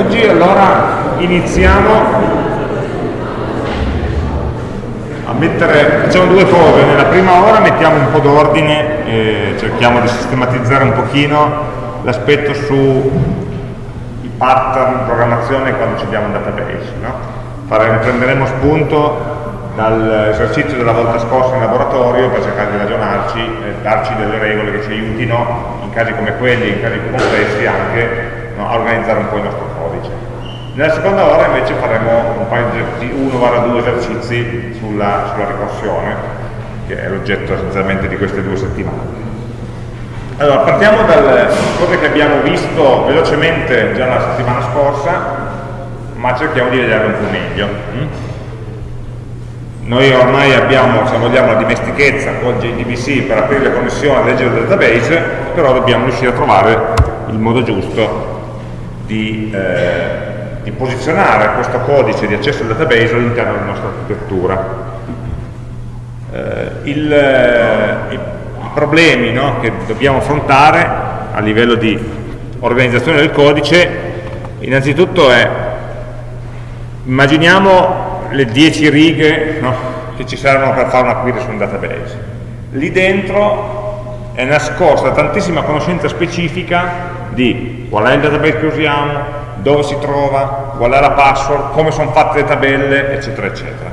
oggi allora iniziamo a mettere, facciamo due cose, nella prima ora mettiamo un po' d'ordine e cerchiamo di sistematizzare un pochino l'aspetto sui pattern di programmazione quando ci abbiamo un database. No? Fare, prenderemo spunto dall'esercizio della volta scorsa in laboratorio per cercare di ragionarci e darci delle regole che ci aiutino in casi come quelli, in casi più complessi anche no, a organizzare un po' il nostro codice. Nella seconda ora invece faremo un paio di 1-2 esercizi sulla, sulla ricorsione, che è l'oggetto essenzialmente di queste due settimane. Allora, partiamo dalle cose che abbiamo visto velocemente già la settimana scorsa, ma cerchiamo di vederle un po' meglio. Mm? Noi ormai abbiamo, se vogliamo, la dimestichezza con JDBC per aprire le connessioni e leggere il database, però dobbiamo riuscire a trovare il modo giusto di, eh, di posizionare questo codice di accesso al database all'interno della nostra architettura. Eh, il, eh, i, problemi no, che dobbiamo affrontare a livello di organizzazione del codice, innanzitutto è, immaginiamo le 10 righe no, che ci servono per fare una query su un database. Lì dentro è nascosta tantissima conoscenza specifica di qual è il database che usiamo, dove si trova, qual è la password, come sono fatte le tabelle, eccetera, eccetera.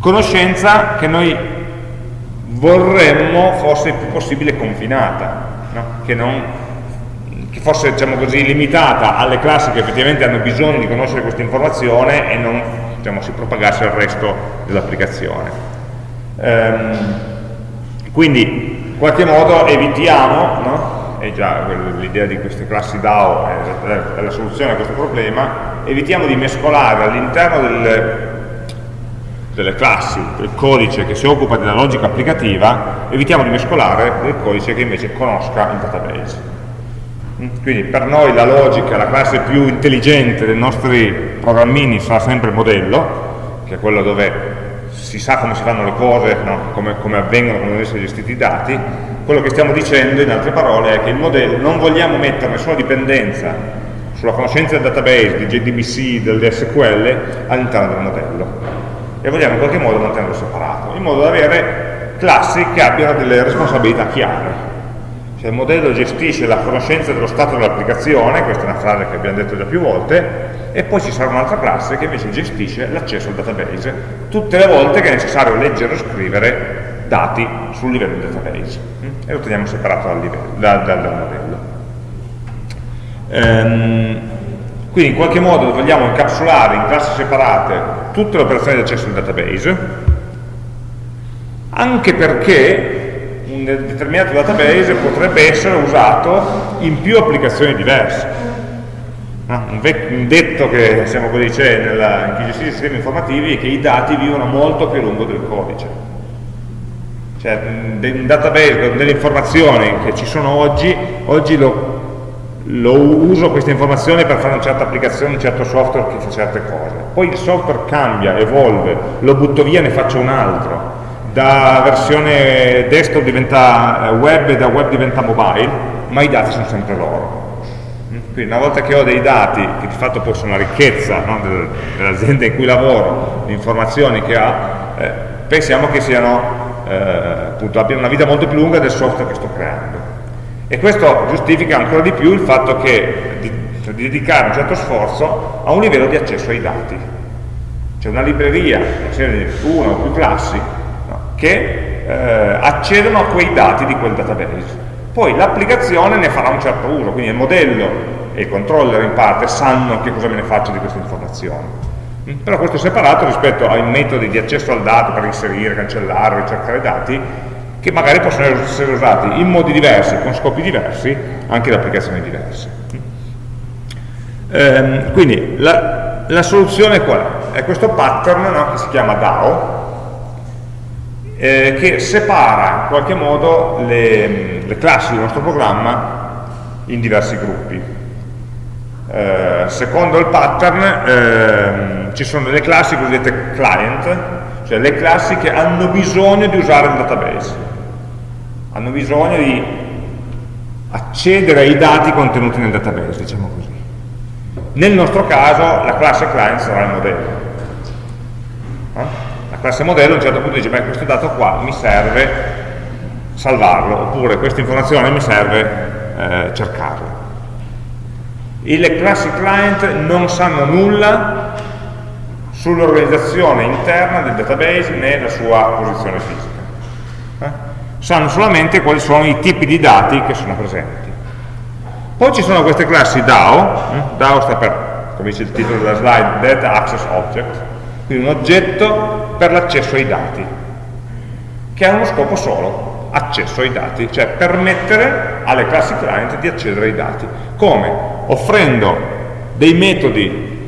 Conoscenza che noi vorremmo fosse il più possibile confinata, no? che, non, che, fosse diciamo così, limitata alle classi che effettivamente hanno bisogno di conoscere questa informazione e non diciamo, si propagasse al resto dell'applicazione. Ehm, quindi in qualche modo evitiamo no? È già l'idea di queste classi DAO è la soluzione a questo problema, evitiamo di mescolare all'interno delle, delle classi, del codice che si occupa della logica applicativa, evitiamo di mescolare del codice che invece conosca il database. Quindi per noi la logica, la classe più intelligente dei nostri programmini sarà sempre il modello, che è quello dove si sa come si fanno le cose, no? come, come, avvengono, come devono essere gestiti i dati, quello che stiamo dicendo in altre parole è che il modello non vogliamo mettere nessuna dipendenza sulla conoscenza del database, di JDBC, del SQL all'interno del modello e vogliamo in qualche modo mantenerlo separato, in modo da avere classi che abbiano delle responsabilità chiare. Cioè il modello gestisce la conoscenza dello stato dell'applicazione, questa è una frase che abbiamo detto già più volte, e poi ci sarà un'altra classe che invece gestisce l'accesso al database tutte le volte che è necessario leggere o scrivere dati sul livello del database e lo teniamo separato dal, livello, dal, dal, dal modello. Ehm, quindi in qualche modo vogliamo incapsulare in classi separate tutte le operazioni di accesso al database, anche perché un determinato database potrebbe essere usato in più applicazioni diverse un, un, detto che diciamo così, c'è in chi gestisce i sistemi informativi è che i dati vivono molto più lungo del codice. Cioè un database con delle informazioni che ci sono oggi, oggi lo, lo uso queste informazioni per fare una certa applicazione, un certo software che fa certe cose. Poi il software cambia, evolve, lo butto via e ne faccio un altro. Da versione desktop diventa web e da web diventa mobile, ma i dati sono sempre loro quindi una volta che ho dei dati, che di fatto poi sono la ricchezza no, dell'azienda in cui lavoro, le informazioni che ha, eh, pensiamo che siano, eh, appunto, abbiano una vita molto più lunga del software che sto creando. E questo giustifica ancora di più il fatto che di, cioè, di dedicare un certo sforzo a un livello di accesso ai dati. C'è una libreria, una o più classi, no, che eh, accedono a quei dati di quel database. Poi l'applicazione ne farà un certo uso, quindi il modello e il controller in parte sanno che cosa me ne faccio di queste informazioni. Però questo è separato rispetto ai metodi di accesso al dato per inserire, cancellare, ricercare dati, che magari possono essere usati in modi diversi, con scopi diversi, anche da applicazioni diverse. Ehm, quindi la, la, soluzione qual è? È questo pattern no, che si chiama DAO, eh, che separa in qualche modo le, le classi del nostro programma in diversi gruppi. Eh, secondo il pattern eh, ci sono delle classi cosiddette client, cioè le classi che hanno bisogno di usare il database, hanno bisogno di accedere ai dati contenuti nel database, diciamo così. Nel nostro caso la classe client sarà il modello. Eh? La classe modello a un certo punto dice, beh questo dato qua mi serve salvarlo, oppure questa informazione mi serve eh, cercarla. Le classi client non sanno nulla sull'organizzazione interna del database né la sua posizione fisica. Eh? Sanno solamente quali sono i tipi di dati che sono presenti. Poi ci sono queste classi DAO, eh? DAO sta per, come dice il titolo della slide, Data Access Object, quindi un oggetto per l'accesso ai dati, che ha uno scopo solo, accesso ai dati, cioè permettere alle classi client di accedere ai dati. Come? Offrendo dei metodi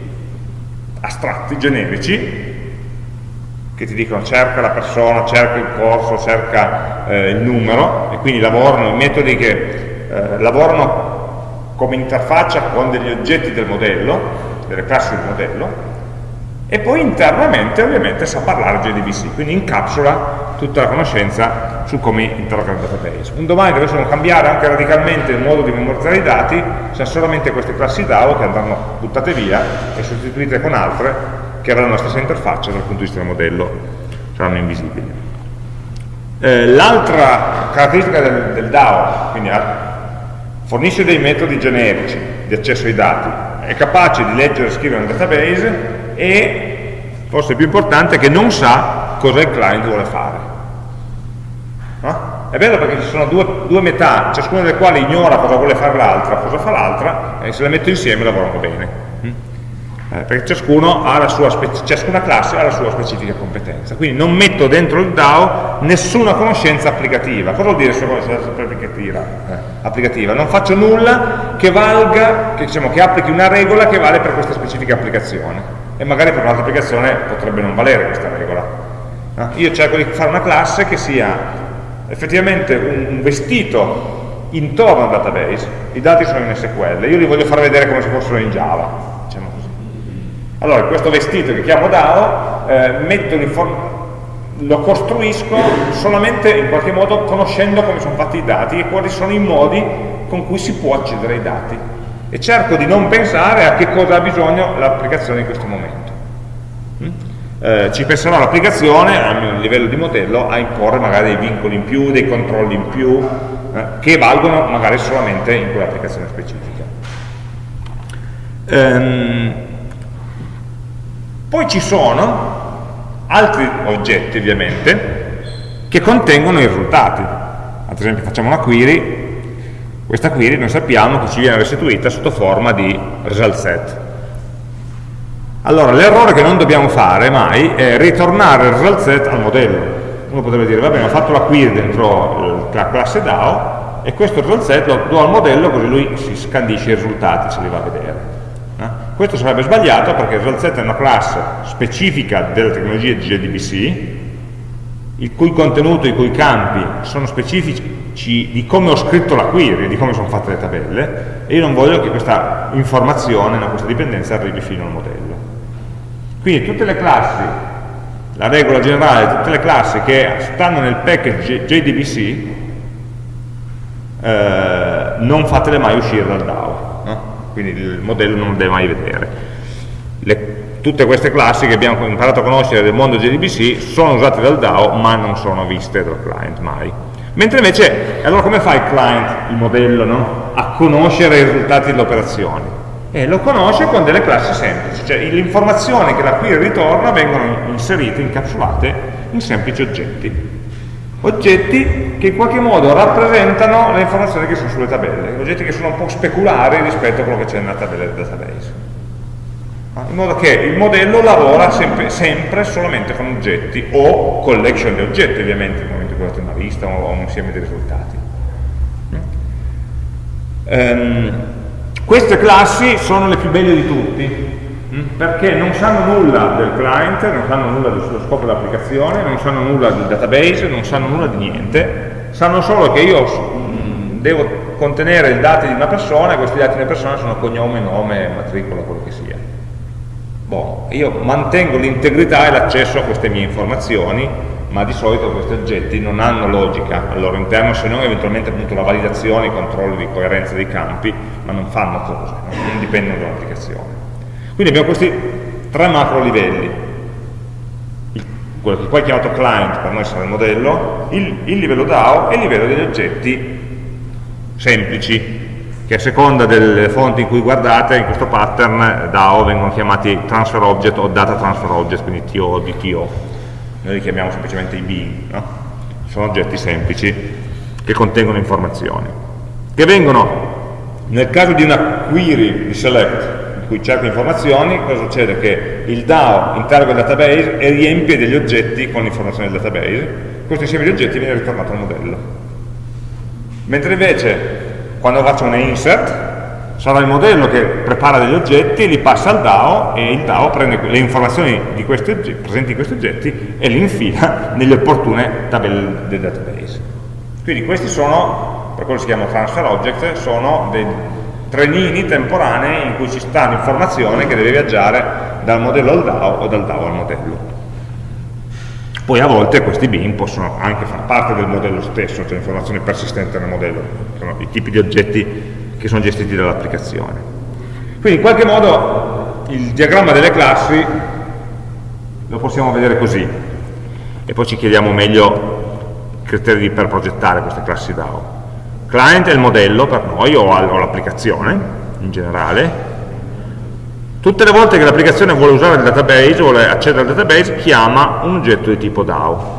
astratti, generici, che ti dicono cerca la persona, cerca il corso, cerca eh, il numero, e quindi lavorano, metodi che eh, lavorano come interfaccia con degli oggetti del modello, delle classi del modello, e poi internamente ovviamente sa parlare JDBC, quindi incapsula tutta la conoscenza su come interrogare il database. Un domani dovessimo cambiare anche radicalmente il modo di memorizzare i dati, se solamente queste classi DAO che andranno buttate via e sostituite con altre che avranno la stessa interfaccia dal punto di vista del modello, saranno invisibili. Eh, L'altra caratteristica del, del DAO, quindi fornisce dei metodi generici di accesso ai dati, è capace di leggere e scrivere un database e, forse più importante, che non sa cosa il client vuole fare. No? È vero perché ci sono due, due, metà, ciascuna delle quali ignora cosa vuole fare l'altra, cosa fa l'altra, e se le metto insieme lavorano bene eh, perché ciascuna classe ha la sua specifica competenza. Quindi non metto dentro il DAO nessuna conoscenza applicativa. Cosa vuol dire conoscenza applicativa? Eh, applicativa? Non faccio nulla che valga, che, diciamo, che applichi una regola che vale per questa specifica applicazione. E magari per un'altra applicazione potrebbe non valere questa regola. No? Io cerco di fare una classe che sia effettivamente un vestito intorno al database, i dati sono in SQL, io li voglio far vedere come se fossero in Java allora, questo vestito che chiamo DAO, eh, lo costruisco solamente in qualche modo conoscendo come sono fatti i dati e quali sono i modi con cui si può accedere ai dati. E cerco di non pensare a che cosa ha bisogno l'applicazione in questo momento. Mm? Eh, ci penserà l'applicazione a livello di modello a imporre magari dei vincoli in più, dei controlli in più, eh, che valgono magari solamente in quell'applicazione specifica. Ehm, poi ci sono altri oggetti, ovviamente, che contengono i risultati. Ad esempio facciamo una query, questa query noi sappiamo che ci viene restituita sotto forma di result set. Allora, l'errore che non dobbiamo fare mai è ritornare il result set al modello. Uno potrebbe dire, va bene, ho fatto la query dentro la classe DAO e questo result set lo do al modello così lui si scandisce i risultati, se li va a vedere. Questo sarebbe sbagliato perché il result set è una classe specifica della tecnologia di JDBC, il cui contenuto, i cui campi sono specifici di come ho scritto la query, di come sono fatte le tabelle, e io non voglio che questa informazione, no, questa dipendenza arrivi fino al modello. Quindi tutte le classi, la regola generale, tutte le classi che stanno nel package JDBC, eh, non fatele mai uscire dal DAO quindi il modello non lo deve mai vedere. Le, tutte queste classi che abbiamo imparato a conoscere del mondo JDBC sono usate dal DAO ma non sono viste dal client mai. Mentre invece, allora come fa il client, il modello, no? a conoscere i risultati delle operazioni? E lo conosce con delle classi semplici, cioè le informazioni che la query ritorna vengono inserite, incapsulate in semplici oggetti oggetti che in qualche modo rappresentano le informazioni che sono sulle tabelle, oggetti che sono un po' speculari rispetto a quello che c'è nella tabella del database. In modo che il modello lavora sempre, sempre, solamente con oggetti o collection di oggetti ovviamente cui date una lista o un insieme di risultati. Um, queste classi sono le più belle di tutti, Mm? perché non sanno nulla del client, non sanno nulla dello scopo dell'applicazione, non sanno nulla del database, non sanno nulla di niente, sanno solo che io mm, devo contenere i dati di una persona e questi dati di una persona sono cognome, nome, matricola, quello che sia. Boh, io mantengo l'integrità e l'accesso a queste mie informazioni ma di solito questi oggetti non hanno logica al loro interno se non eventualmente appunto la validazione, i controlli di coerenza dei campi, ma non fanno cose, non dipendono dall'applicazione. Quindi abbiamo questi tre macro livelli, quello che qua è chiamato client, per noi sarà il modello, il, il livello DAO e il livello degli oggetti semplici, che a seconda delle fonti in cui guardate, in questo pattern DAO vengono chiamati transfer object o data transfer object, quindi TO o DTO. Noi li chiamiamo semplicemente i bean, no? sono oggetti semplici che contengono informazioni, che vengono, nel caso di una query di select, cui cerco informazioni, cosa succede? Che il DAO interroga il database e riempie degli oggetti con informazioni del database, questo insieme di oggetti viene ritornato al modello. Mentre invece quando faccio un insert sarà il modello che prepara degli oggetti, li passa al DAO e il DAO prende le informazioni questi oggetti, presenti in questi oggetti e li infila nelle opportune tabelle del database. Quindi questi sono, per quello si chiamano transfer object, sono dei trenini temporanei in cui ci sta l'informazione che deve viaggiare dal modello al DAO o dal DAO al modello. Poi a volte questi bin possono anche far parte del modello stesso, cioè informazione persistente nel modello, sono i tipi di oggetti che sono gestiti dall'applicazione. Quindi in qualche modo il diagramma delle classi lo possiamo vedere così. E poi ci chiediamo meglio criteri per progettare queste classi DAO client è il modello per noi o l'applicazione in generale. Tutte le volte che l'applicazione vuole usare il database vuole accedere al database chiama un oggetto di tipo DAO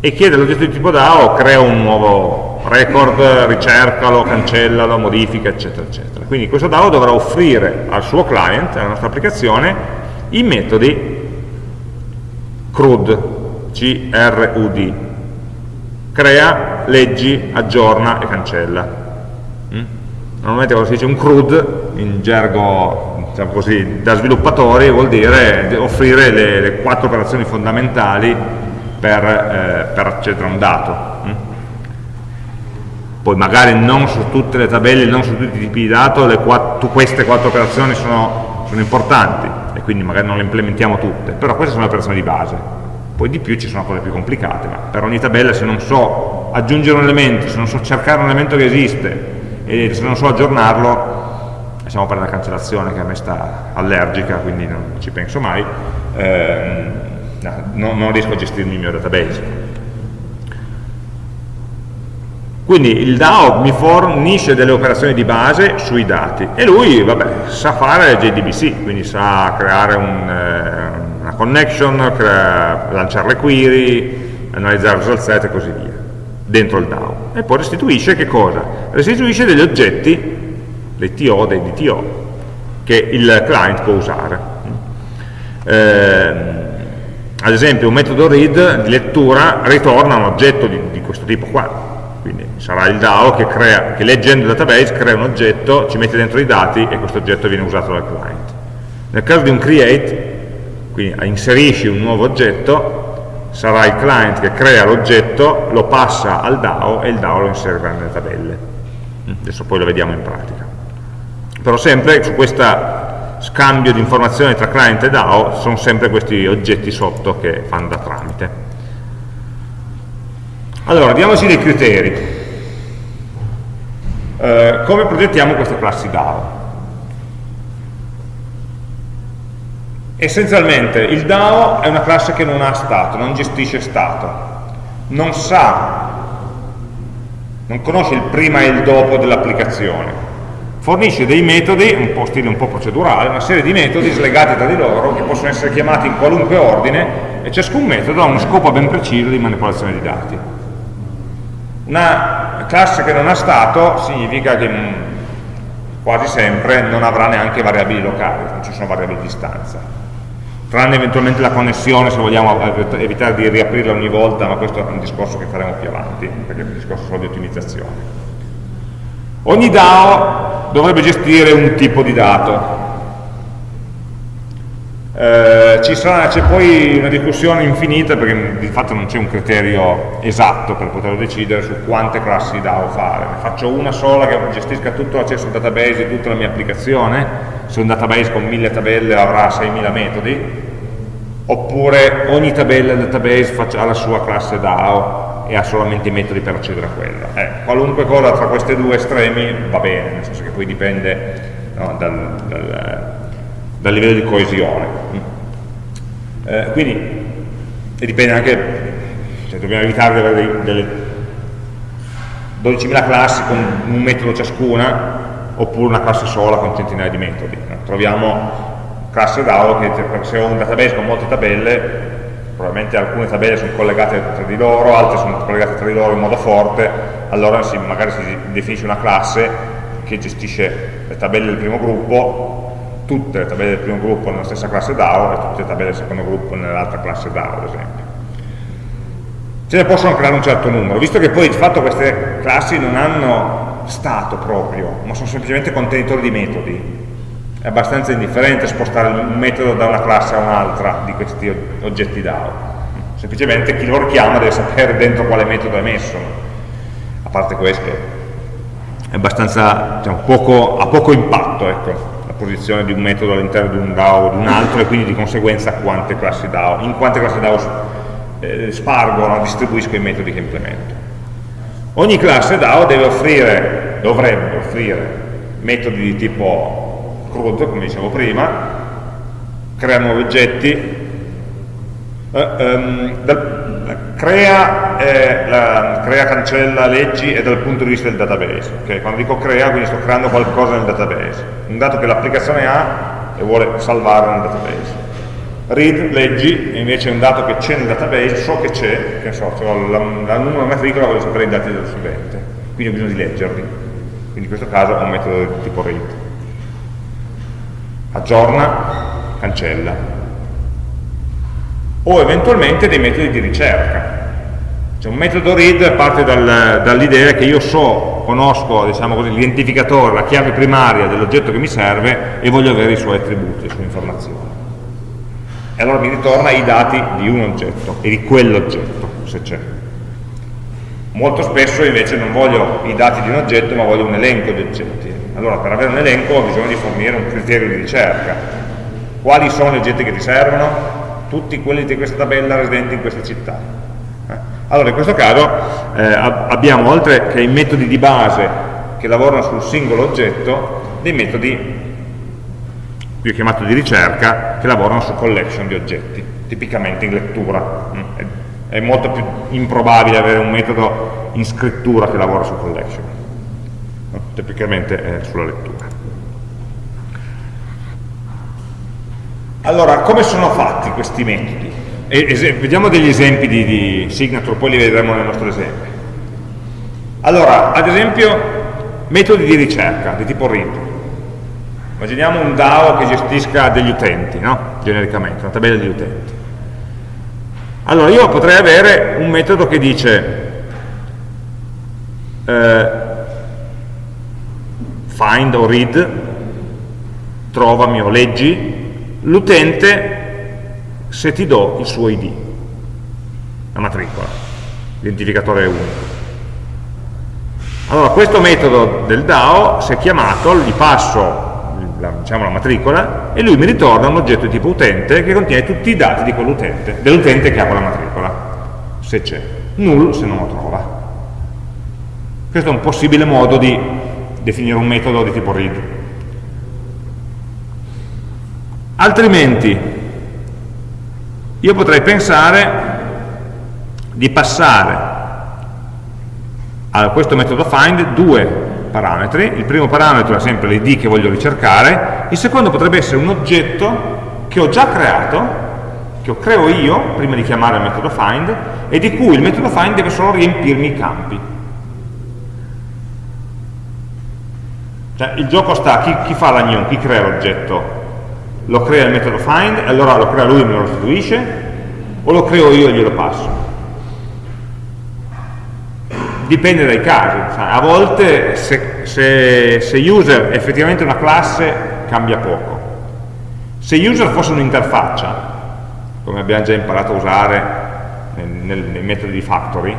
e chiede all'oggetto di tipo DAO crea un nuovo record, ricercalo, cancellalo, modifica eccetera eccetera quindi questo DAO dovrà offrire al suo client, alla nostra applicazione i metodi CRUD C-R-U-D crea, leggi, aggiorna e cancella. Mm? Normalmente quando si dice un CRUD, in gergo diciamo così, da sviluppatori, vuol dire offrire le, le quattro operazioni fondamentali per, eh, per, accedere a un dato. Poi magari non su tutte le tabelle, non su tutti i tipi di dato, quattro, queste quattro operazioni sono, sono importanti e quindi magari non le implementiamo tutte, però queste sono le operazioni di base poi di più ci sono cose più complicate, ma per ogni tabella se non so aggiungere un elemento, se non so cercare un elemento che esiste e se non so aggiornarlo, siamo per la cancellazione che a me sta allergica, quindi non ci penso mai, eh, no, non riesco a gestirmi il mio database. Quindi il DAO mi fornisce delle operazioni di base sui dati e lui vabbè, sa fare JDBC, quindi sa creare un, eh, una connection, crea, lanciare le query, analizzare il result set e così via, dentro il DAO. E poi restituisce che cosa? Restituisce degli oggetti, dei TO, dei DTO, che il client può usare. Eh, ad esempio un metodo read di lettura ritorna un oggetto di, di questo tipo qua, quindi sarà il DAO che, crea, che leggendo il database crea un oggetto, ci mette dentro i dati e questo oggetto viene usato dal client. Nel caso di un create quindi inserisci un nuovo oggetto, sarà il client che crea l'oggetto, lo passa al DAO e il DAO lo inserirà nelle tabelle. Adesso poi lo vediamo in pratica. Però sempre su questo scambio di informazioni tra client e DAO sono sempre questi oggetti sotto che fanno da tramite. Allora, diamoci dei criteri. Eh, come progettiamo queste classi DAO? Essenzialmente il DAO è una classe che non ha stato, non gestisce stato, non sa, non conosce il prima e il dopo dell'applicazione, fornisce dei metodi, un po' stile un po' procedurale, una serie di metodi slegati tra di loro che possono essere chiamati in qualunque ordine e ciascun metodo ha uno scopo ben preciso di manipolazione di dati. Una classe che non ha stato significa che mm, quasi sempre non avrà neanche variabili locali, non ci sono variabili di stanza tranne eventualmente la connessione se vogliamo evitare di riaprirla ogni volta, ma questo è un discorso che faremo più avanti, perché è un discorso solo di ottimizzazione. Ogni DAO dovrebbe gestire un tipo di dato. Eh, c'è poi una discussione infinita perché di fatto non c'è un criterio esatto per poterlo decidere su quante classi DAO fare. Ne faccio una sola che gestisca tutto l'accesso al database di tutta la mia applicazione, se un database con mille tabelle avrà 6.000 metodi, oppure ogni tabella del database ha la sua classe DAO e ha solamente i metodi per accedere a quella. Eh, qualunque cosa tra questi due estremi va bene, nel senso che poi dipende no, dal, dal, dal, livello di coesione. Eh, quindi e dipende anche, cioè dobbiamo evitare di avere delle 12.000 classi con un metodo ciascuna oppure una classe sola con centinaia di metodi. No? Troviamo classe DAO che se ho un database con molte tabelle probabilmente alcune tabelle sono collegate tra di loro, altre sono collegate tra di loro in modo forte, allora si, magari si definisce una classe che gestisce le tabelle del primo gruppo, tutte le tabelle del primo gruppo nella stessa classe DAO e tutte le tabelle del secondo gruppo nell'altra classe DAO, ad esempio. Ce ne possono creare un certo numero, visto che poi di fatto queste classi non hanno stato proprio, ma sono semplicemente contenitori di metodi, è abbastanza indifferente spostare un metodo da una classe a un'altra di questi oggetti DAO semplicemente chi lo richiama deve sapere dentro quale metodo è messo. A parte questo è abbastanza diciamo, poco, ha poco impatto ecco, posizione di un metodo all'interno di un DAO o di un altro e quindi di conseguenza quante DAO in quante classi DAO eh, spargono, distribuisco i metodi che implemento. Ogni classe DAO deve offrire, dovrebbe offrire metodi di tipo CRUD, come dicevo prima, crea nuovi oggetti, eh, um, dal, crea, eh, la, crea, cancella, leggi e dal punto di vista del database. Okay? Quando dico crea, quindi sto creando qualcosa nel database, un dato che l'applicazione ha e vuole salvare nel database. Read, leggi, invece è un dato che c'è nel database, so che c'è, che so, cioè la, la numero matricola voglio sapere i dati dello studente, quindi ho bisogno di leggerli. Quindi in questo caso ho un metodo tipo read aggiorna, cancella. O eventualmente dei metodi di ricerca. Cioè un metodo read parte dal, dall'idea che io so, conosco diciamo l'identificatore, la chiave primaria dell'oggetto che mi serve e voglio avere i suoi attributi, le sue informazioni. E allora mi ritorna i dati di un oggetto e di quell'oggetto, se c'è. Molto spesso invece non voglio i dati di un oggetto, ma voglio un elenco di oggetti allora per avere un elenco ho bisogno di fornire un criterio di ricerca. Quali sono gli oggetti che ti servono? Tutti quelli di questa tabella residenti in questa città. Eh? Allora in questo caso eh, abbiamo oltre che i metodi di base che lavorano sul singolo oggetto, dei metodi qui ho chiamato di ricerca, che lavorano su collection di oggetti, tipicamente in lettura. Mm? È molto più improbabile avere un metodo in scrittura che lavora su collection tipicamente sulla lettura. Allora, come sono fatti questi metodi? E, vediamo degli esempi di, di signature, poi li vedremo nel nostro esempio. Allora, ad esempio, metodi di ricerca di tipo read. Immaginiamo un DAO che gestisca degli utenti, no? genericamente, una tabella degli utenti. Allora, io potrei avere un metodo che dice eh, find o read, trovami o leggi, l'utente se ti do il suo ID, la matricola, l'identificatore unico. Allora questo metodo del DAO, se chiamato, gli passo la, diciamo, la matricola e lui mi ritorna un oggetto di tipo utente che contiene tutti i dati di quell'utente, dell'utente che ha quella matricola, se c'è, null se non lo trova. Questo è un possibile modo di definire un metodo di tipo read. Altrimenti io potrei pensare di passare a questo metodo find due parametri, il primo parametro è sempre l'id che voglio ricercare, il secondo potrebbe essere un oggetto che ho già creato, che creo io prima di chiamare il metodo find e di cui il metodo find deve solo riempirmi i campi. Cioè, il gioco sta, chi, chi fa l'agnon, chi crea l'oggetto? Lo crea il metodo find, allora lo crea lui e me lo restituisce, o lo creo io e glielo passo? Dipende dai casi, a volte se, se, se user è effettivamente una classe cambia poco. Se user fosse un'interfaccia, come abbiamo già imparato a usare nel, nei metodi di factory,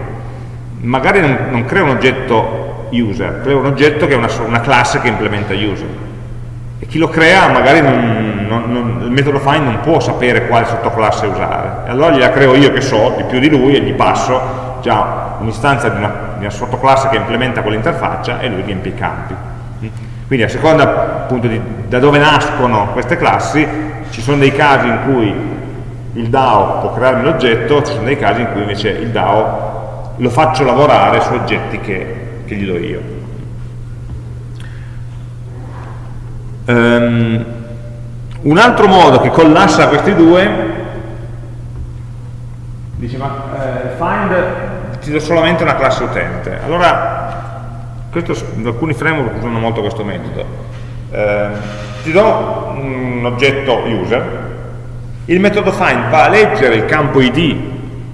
magari non, non crea un oggetto user, creo un oggetto che è una, una classe che implementa user. E chi lo crea magari non, non, non, il metodo find non può sapere quale sottoclasse usare. E allora gliela creo io che so di più di lui e gli passo già un'istanza di, di una, sottoclasse che implementa quell'interfaccia e lui riempie i campi. Quindi a seconda appunto di, da dove nascono queste classi ci sono dei casi in cui il DAO può crearmi l'oggetto ci sono dei casi in cui invece il DAO lo faccio lavorare su oggetti che, che gli do io Um, un altro modo che collassa questi due dice ma eh, find ti do solamente una classe utente. Allora questo, alcuni framework usano molto questo metodo. Eh, ti do un oggetto user. Il metodo find va a leggere il campo id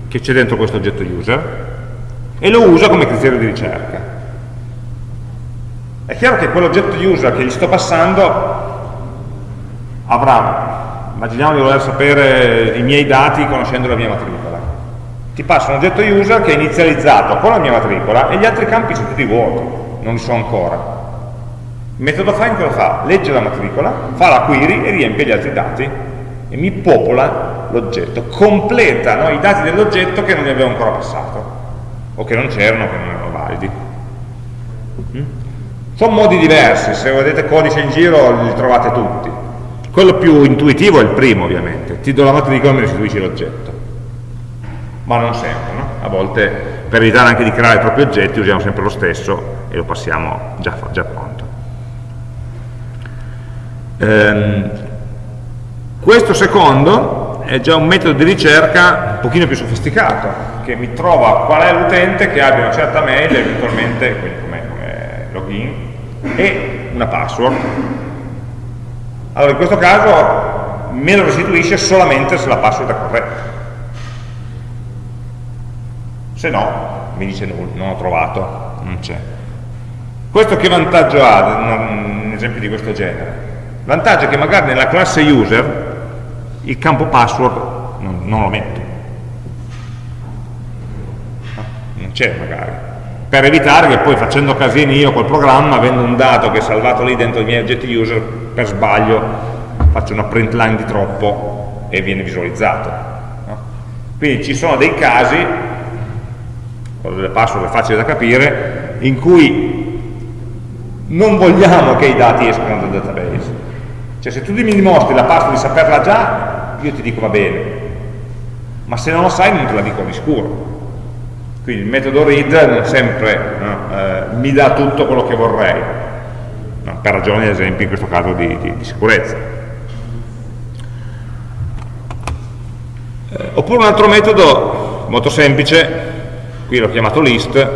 che c'è dentro questo oggetto user e lo usa come criterio di ricerca è chiaro che quell'oggetto user che gli sto passando avrà, immaginiamo di voler sapere i miei dati conoscendo la mia matricola. Ti passo un oggetto user che è inizializzato con la mia matricola e gli altri campi sono tutti vuoti, non li so ancora. Il metodo find cosa fa? Legge la matricola, fa la query e riempie gli altri dati e mi popola l'oggetto, completa no, i dati dell'oggetto che non gli avevo ancora passato o che non c'erano, che non erano validi. Sono modi diversi, se vedete codice in giro li trovate tutti. Quello più intuitivo è il primo ovviamente, ti do la matricola e mi restituisci l'oggetto. Ma non sempre, no? A volte per evitare anche di creare troppi oggetti usiamo sempre lo stesso e lo passiamo già, già pronto. Ehm, questo secondo è già un metodo di ricerca un pochino più sofisticato, che mi trova qual è l'utente che abbia una certa mail, eventualmente, quindi come, come login, e una password. Allora in questo caso me lo restituisce solamente se la password è corretta. Se no, mi dice nulla, non ho trovato, non c'è. Questo che vantaggio ha, un esempio di questo genere? Vantaggio è che magari nella classe user il campo password non, non lo metto. Non c'è magari per evitare che poi facendo casini io col programma, avendo un dato che è salvato lì dentro i miei oggetti user, per sbaglio faccio una print line di troppo e viene visualizzato. No? Quindi ci sono dei casi, con delle password facili da capire, in cui non vogliamo che i dati escano dal database. Cioè se tu mi dimostri la password di saperla già, io ti dico va bene, ma se non lo sai non te la dico di sicuro quindi il metodo read non sempre no, eh, mi dà tutto quello che vorrei, no, per ragioni ad esempio in questo caso di, di, di sicurezza. Eh, oppure un altro metodo molto semplice, qui l'ho chiamato list,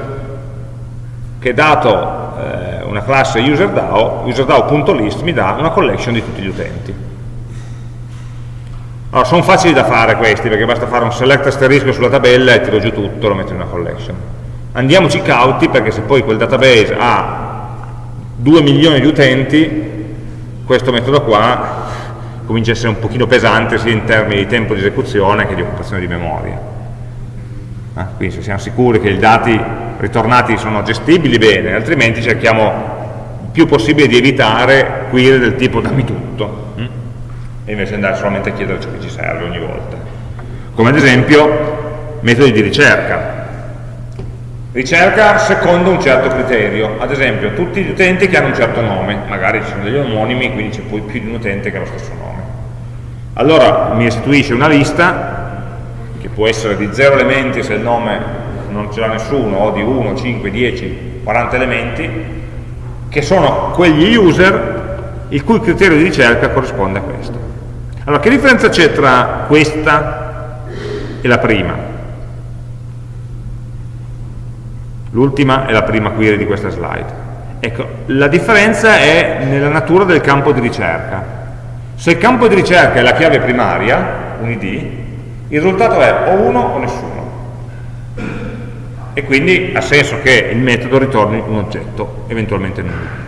che dato eh, una classe userDAO, userdao.list mi dà una collection di tutti gli utenti. Allora, sono facili da fare questi, perché basta fare un select asterisco sulla tabella e tiro giù tutto, lo metto in una collection. Andiamoci cauti, perché se poi quel database ha 2 milioni di utenti, questo metodo qua comincia a essere un pochino pesante sia in termini di tempo di esecuzione che di occupazione di memoria. Eh? Quindi se siamo sicuri che i dati ritornati sono gestibili bene, altrimenti cerchiamo il più possibile di evitare query del tipo dammi tutto. Hm? E invece andare solamente a chiedere ciò che ci serve ogni volta. Come ad esempio metodi di ricerca. Ricerca secondo un certo criterio, ad esempio tutti gli utenti che hanno un certo nome, magari ci sono degli omonimi, quindi c'è poi più di un utente che ha lo stesso nome. Allora mi restituisce una lista, che può essere di 0 elementi se il nome non ce l'ha nessuno, o di 1, 5, 10, 40 elementi, che sono quegli user il cui criterio di ricerca corrisponde a questo. Allora, che differenza c'è tra questa e la prima? L'ultima è la prima query di questa slide. Ecco, la differenza è nella natura del campo di ricerca. Se il campo di ricerca è la chiave primaria, un id, il risultato è o uno o nessuno. E quindi ha senso che il metodo ritorni un oggetto, eventualmente nullo.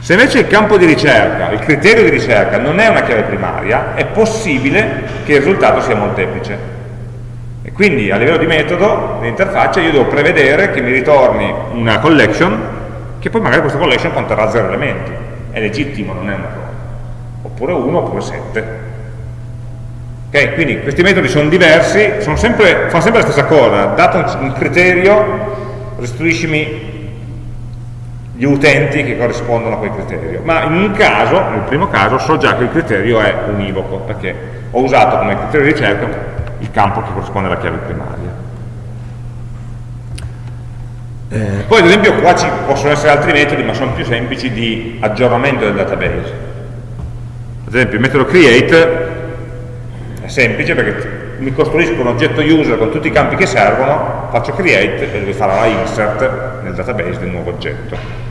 Se invece il campo di ricerca, il criterio di ricerca non è una chiave primaria, è possibile che il risultato sia molteplice. E quindi a livello di metodo, di io devo prevedere che mi ritorni una collection, che poi magari questa collection conterrà zero elementi. è legittimo, non è un errore. Oppure 1 oppure 7. Okay? Quindi questi metodi sono diversi, sono sempre, fanno sempre la stessa cosa, dato un criterio, restituiscimi gli utenti che corrispondono a quel criterio. Ma in un caso, nel primo caso, so già che il criterio è univoco, perché ho usato come criterio di ricerca il campo che corrisponde alla chiave primaria. Eh, poi ad esempio qua ci possono essere altri metodi, ma sono più semplici di aggiornamento del database. Ad esempio il metodo create è semplice perché mi costruisco un oggetto user con tutti i campi che servono, faccio create e lui farà la insert nel database del nuovo oggetto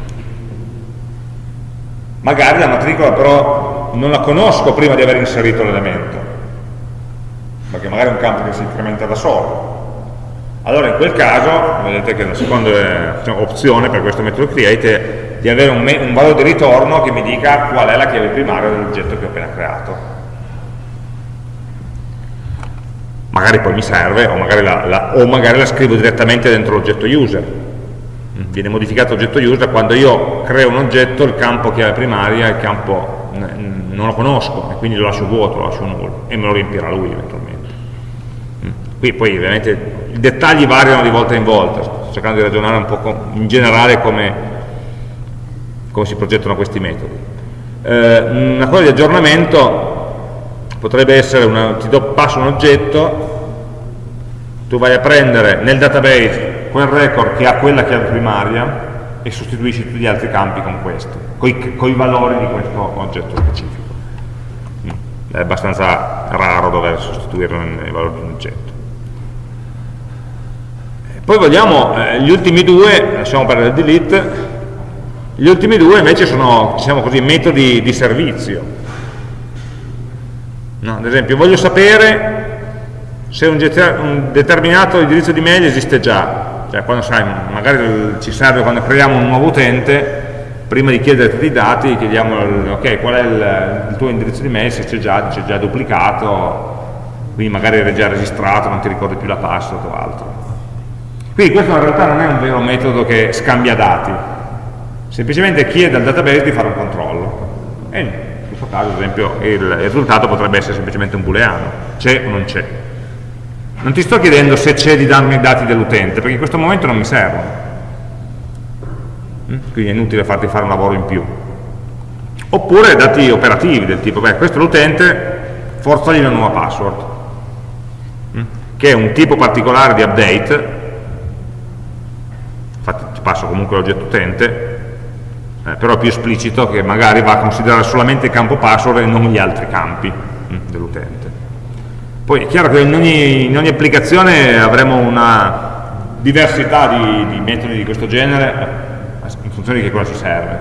magari la matricola però non la conosco prima di aver inserito l'elemento perché magari è un campo che si incrementa da solo. Allora in quel caso vedete che la seconda diciamo, opzione per questo metodo create è di avere un, un valore di ritorno che mi dica qual è la chiave primaria dell'oggetto che ho appena creato. Magari poi mi serve o magari la, la, o magari la scrivo direttamente dentro l'oggetto user viene modificato l'oggetto user quando io creo un oggetto il campo chiave primaria il campo non lo conosco e quindi lo lascio vuoto, lo lascio nullo e me lo riempirà lui eventualmente mm. qui poi ovviamente i dettagli variano di volta in volta sto cercando di ragionare un po' in generale come, come si progettano questi metodi eh, una cosa di aggiornamento potrebbe essere una, ti do, passo un oggetto tu vai a prendere nel database quel record che ha quella chiave primaria e sostituisci tutti gli altri campi con questo, con i valori di questo oggetto specifico. Mm. È abbastanza raro dover sostituirlo nei valori di un oggetto. Poi vogliamo eh, gli ultimi due, lasciamo perdere il delete, gli ultimi due invece sono, diciamo così, metodi di servizio. No, ad esempio, voglio sapere se un, un determinato indirizzo di mail esiste già, cioè quando sai, magari ci serve quando creiamo un nuovo utente, prima di chiedere tutti i dati, chiediamo ok, qual è il, il tuo indirizzo di mail, se c'è già, già duplicato, quindi magari è già registrato, non ti ricordi più la password o altro. Quindi questo in realtà non è un vero metodo che scambia dati, semplicemente chiede al database di fare un controllo. E in questo caso, ad esempio, il, il risultato potrebbe essere semplicemente un booleano, c'è o non c'è non ti sto chiedendo se c'è di darmi i dati dell'utente, perché in questo momento non mi servono. Mm? Quindi è inutile farti fare un lavoro in più. Oppure dati operativi del tipo, beh, questo è l'utente, forzagli una nuova password, mm? che è un tipo particolare di update, infatti ti passo comunque l'oggetto utente, eh, però è più esplicito che magari va a considerare solamente il campo password e non gli altri campi mm, dell'utente. Poi è chiaro che in ogni, in ogni applicazione avremo una diversità di, di, metodi di questo genere eh, in funzione di che cosa ci serve,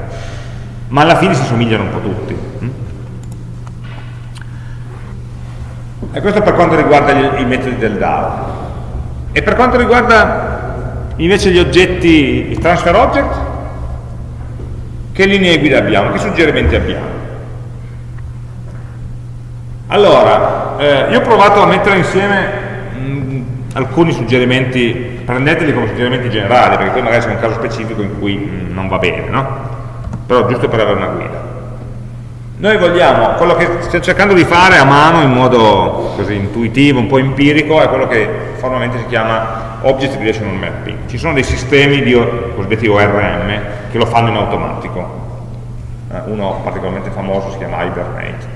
ma alla fine si somigliano un po' tutti. Mm? E questo per quanto riguarda gli, i metodi del DAO. E per quanto riguarda invece gli oggetti, i transfer object, che linee guida abbiamo, che suggerimenti abbiamo? Allora, eh, io ho provato a mettere insieme mh, alcuni suggerimenti, prendeteli come suggerimenti generali, perché poi magari c'è un caso specifico in cui mh, non va bene, no? Però giusto per avere una guida. Noi vogliamo, quello che stiamo cercando di fare a mano in modo così intuitivo, un po' empirico, è quello che formalmente si chiama Object Relational Mapping. Ci sono dei sistemi di cosiddetti ORM che lo fanno in automatico. Eh, uno particolarmente famoso si chiama Hibernate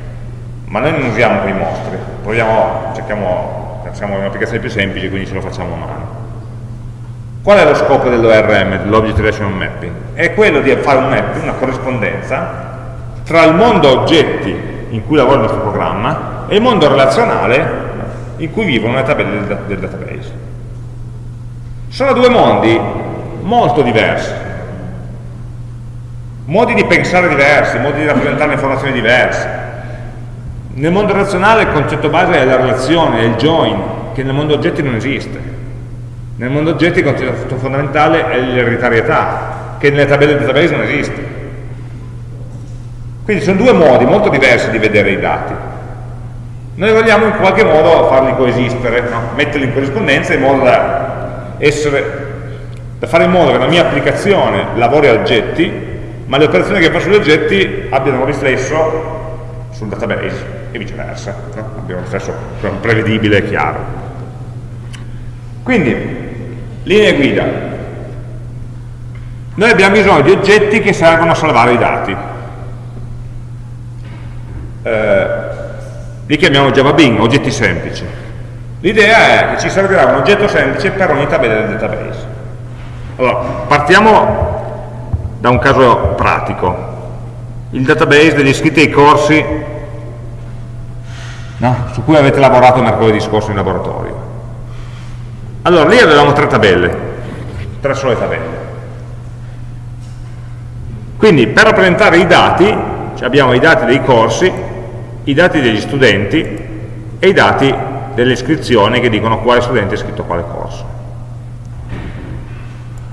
ma noi non usiamo quei mostri, proviamo, cerchiamo, siamo un'applicazione più semplice, quindi ce lo facciamo a mano. Qual è lo scopo dell'ORM, dell'Object Relational Mapping? È quello di fare un mapping, una corrispondenza tra il mondo oggetti in cui lavora il nostro programma e il mondo relazionale in cui vivono le tabelle del, del database. Sono due mondi molto diversi, modi di pensare diversi, modi di rappresentare le informazioni diversi, nel mondo relazionale il concetto base è la relazione, è il join, che nel mondo oggetti non esiste. Nel mondo oggetti il concetto fondamentale è l'ereditarietà, che nelle tabelle di database non esiste. Quindi sono due modi molto diversi di vedere i dati. Noi vogliamo in qualche modo farli coesistere, no? metterli in corrispondenza in modo da, essere, da fare in modo che la mia applicazione lavori a oggetti, ma le operazioni che fa sugli oggetti abbiano un riflesso sul database e viceversa, no? abbiamo un riflesso prevedibile e chiaro. Quindi, linee guida. Noi abbiamo bisogno di oggetti che servono a salvare i dati. Eh, li chiamiamo Java Bing, oggetti semplici. L'idea è che ci servirà un oggetto semplice per ogni tabella del database. Allora, partiamo da un caso pratico. Il database degli iscritti ai corsi no? su cui avete lavorato mercoledì scorso in laboratorio. Allora, lì avevamo tre tabelle, tre sole tabelle. Quindi per rappresentare i dati, cioè abbiamo i dati dei corsi, i dati degli studenti e i dati delle iscrizioni che dicono quale studente è iscritto quale corso.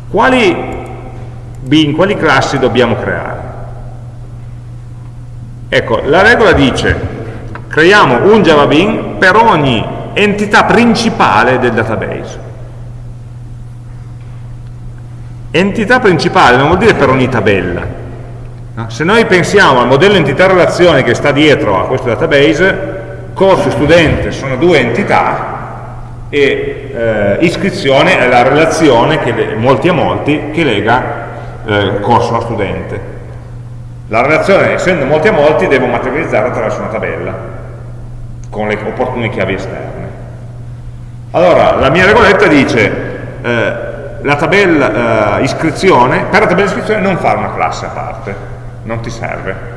Quali bin, quali classi dobbiamo creare? Ecco, la regola dice creiamo un Java Bean per ogni entità principale del database. Entità principale non vuol dire per ogni tabella. Se noi pensiamo al modello entità relazione che sta dietro a questo database, corso e studente sono due entità e eh, iscrizione è la relazione, che, molti a molti, che lega eh, corso a studente. La relazione, essendo molti a molti, devo materializzarla attraverso una tabella, con le opportune chiavi esterne. Allora, la mia regoletta dice, eh, la tabella eh, iscrizione, per la tabella iscrizione non fare una classe a parte, non ti serve.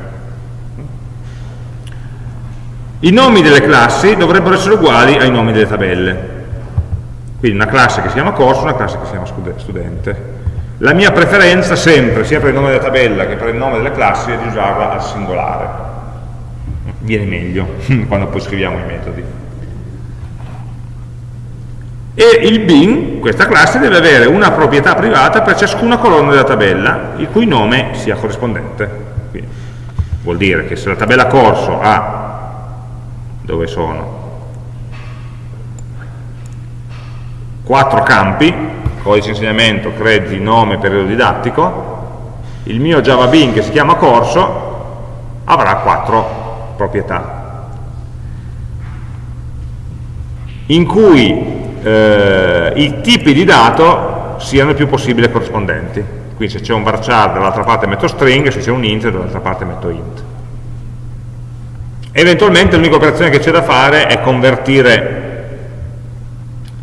I nomi delle classi dovrebbero essere uguali ai nomi delle tabelle. Quindi una classe che si chiama corso, una classe che si chiama studente. La mia preferenza sempre, sia per il nome della tabella che per il nome delle classi, è di usarla al singolare. Viene meglio quando poi scriviamo i metodi. E il bin, questa classe, deve avere una proprietà privata per ciascuna colonna della tabella, il cui nome sia corrispondente. Quindi, vuol dire che se la tabella corso ha, dove sono, quattro campi, codice insegnamento, crediti, nome, periodo didattico, il mio Java Bean che si chiama corso avrà quattro proprietà. In cui eh, i tipi di dato siano il più possibile corrispondenti. Quindi se c'è un varchar dall'altra parte metto string se c'è un int dall'altra parte metto int. Eventualmente l'unica operazione che c'è da fare è convertire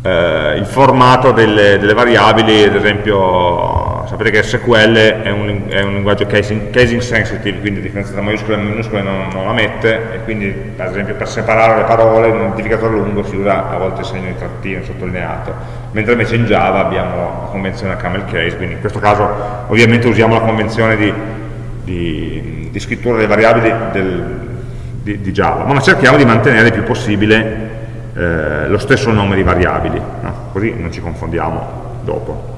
eh, il formato delle, delle, variabili, ad esempio sapete che SQL è un, è un linguaggio casing, casing, sensitive, quindi la differenza tra maiuscole e minuscole non, non, la mette e quindi ad esempio per separare le parole in un identificatore lungo si usa a volte il segno di trattino sottolineato, mentre invece in Java abbiamo la convenzione camel case, quindi in questo caso ovviamente usiamo la convenzione di, di, di scrittura delle variabili del, di, di Java, ma cerchiamo di mantenere il più possibile eh, lo stesso nome di variabili, no? così non ci confondiamo dopo.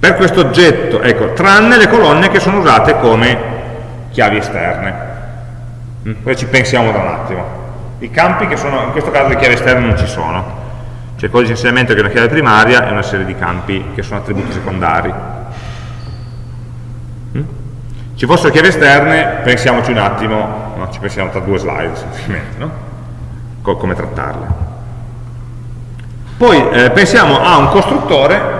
Per questo oggetto, ecco, tranne le colonne che sono usate come chiavi esterne. Mm? Poi ci pensiamo da un attimo. I campi che sono, in questo caso le chiavi esterne non ci sono. C'è il codice di insegnamento che è una chiave primaria e una serie di campi che sono attributi secondari. Mm? Ci fossero chiavi esterne, pensiamoci un attimo no? ci pensiamo tra due slide semplicemente, no? Co come trattarle. Poi eh, pensiamo a un costruttore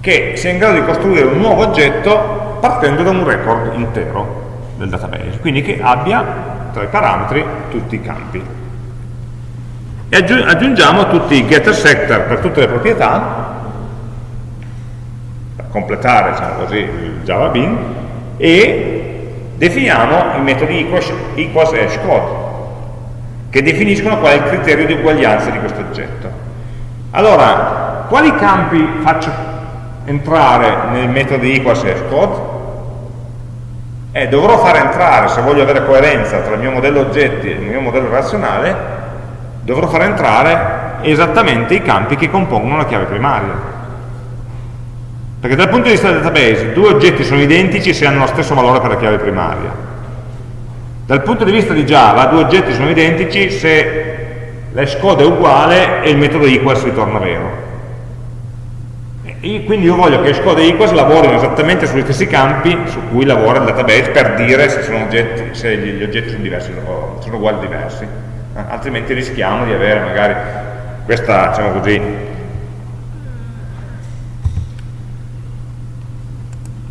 che sia in grado di costruire un nuovo oggetto partendo da un record intero del database, quindi che abbia tra i parametri tutti i campi. E aggiungiamo tutti i getter sector per tutte le proprietà, per completare diciamo così, il Java Bean, e definiamo i metodi equals hashcode che definiscono qual è il criterio di uguaglianza di questo oggetto. Allora, quali campi faccio entrare nel metodo equals hashcode? Eh, dovrò far entrare, se voglio avere coerenza tra il mio modello oggetti e il mio modello relazionale, dovrò far entrare esattamente i campi che compongono la chiave primaria. Perché dal punto di vista del database due oggetti sono identici se hanno lo stesso valore per la chiave primaria. Dal punto di vista di Java due oggetti sono identici se l'hashcode è uguale e il metodo equals ritorna vero. Quindi io voglio che Xcode e Equals lavorino esattamente sugli stessi campi su cui lavora il database per dire se, oggetti, se gli oggetti sono, diversi, sono uguali o diversi. Eh, altrimenti rischiamo di avere magari questa, diciamo così,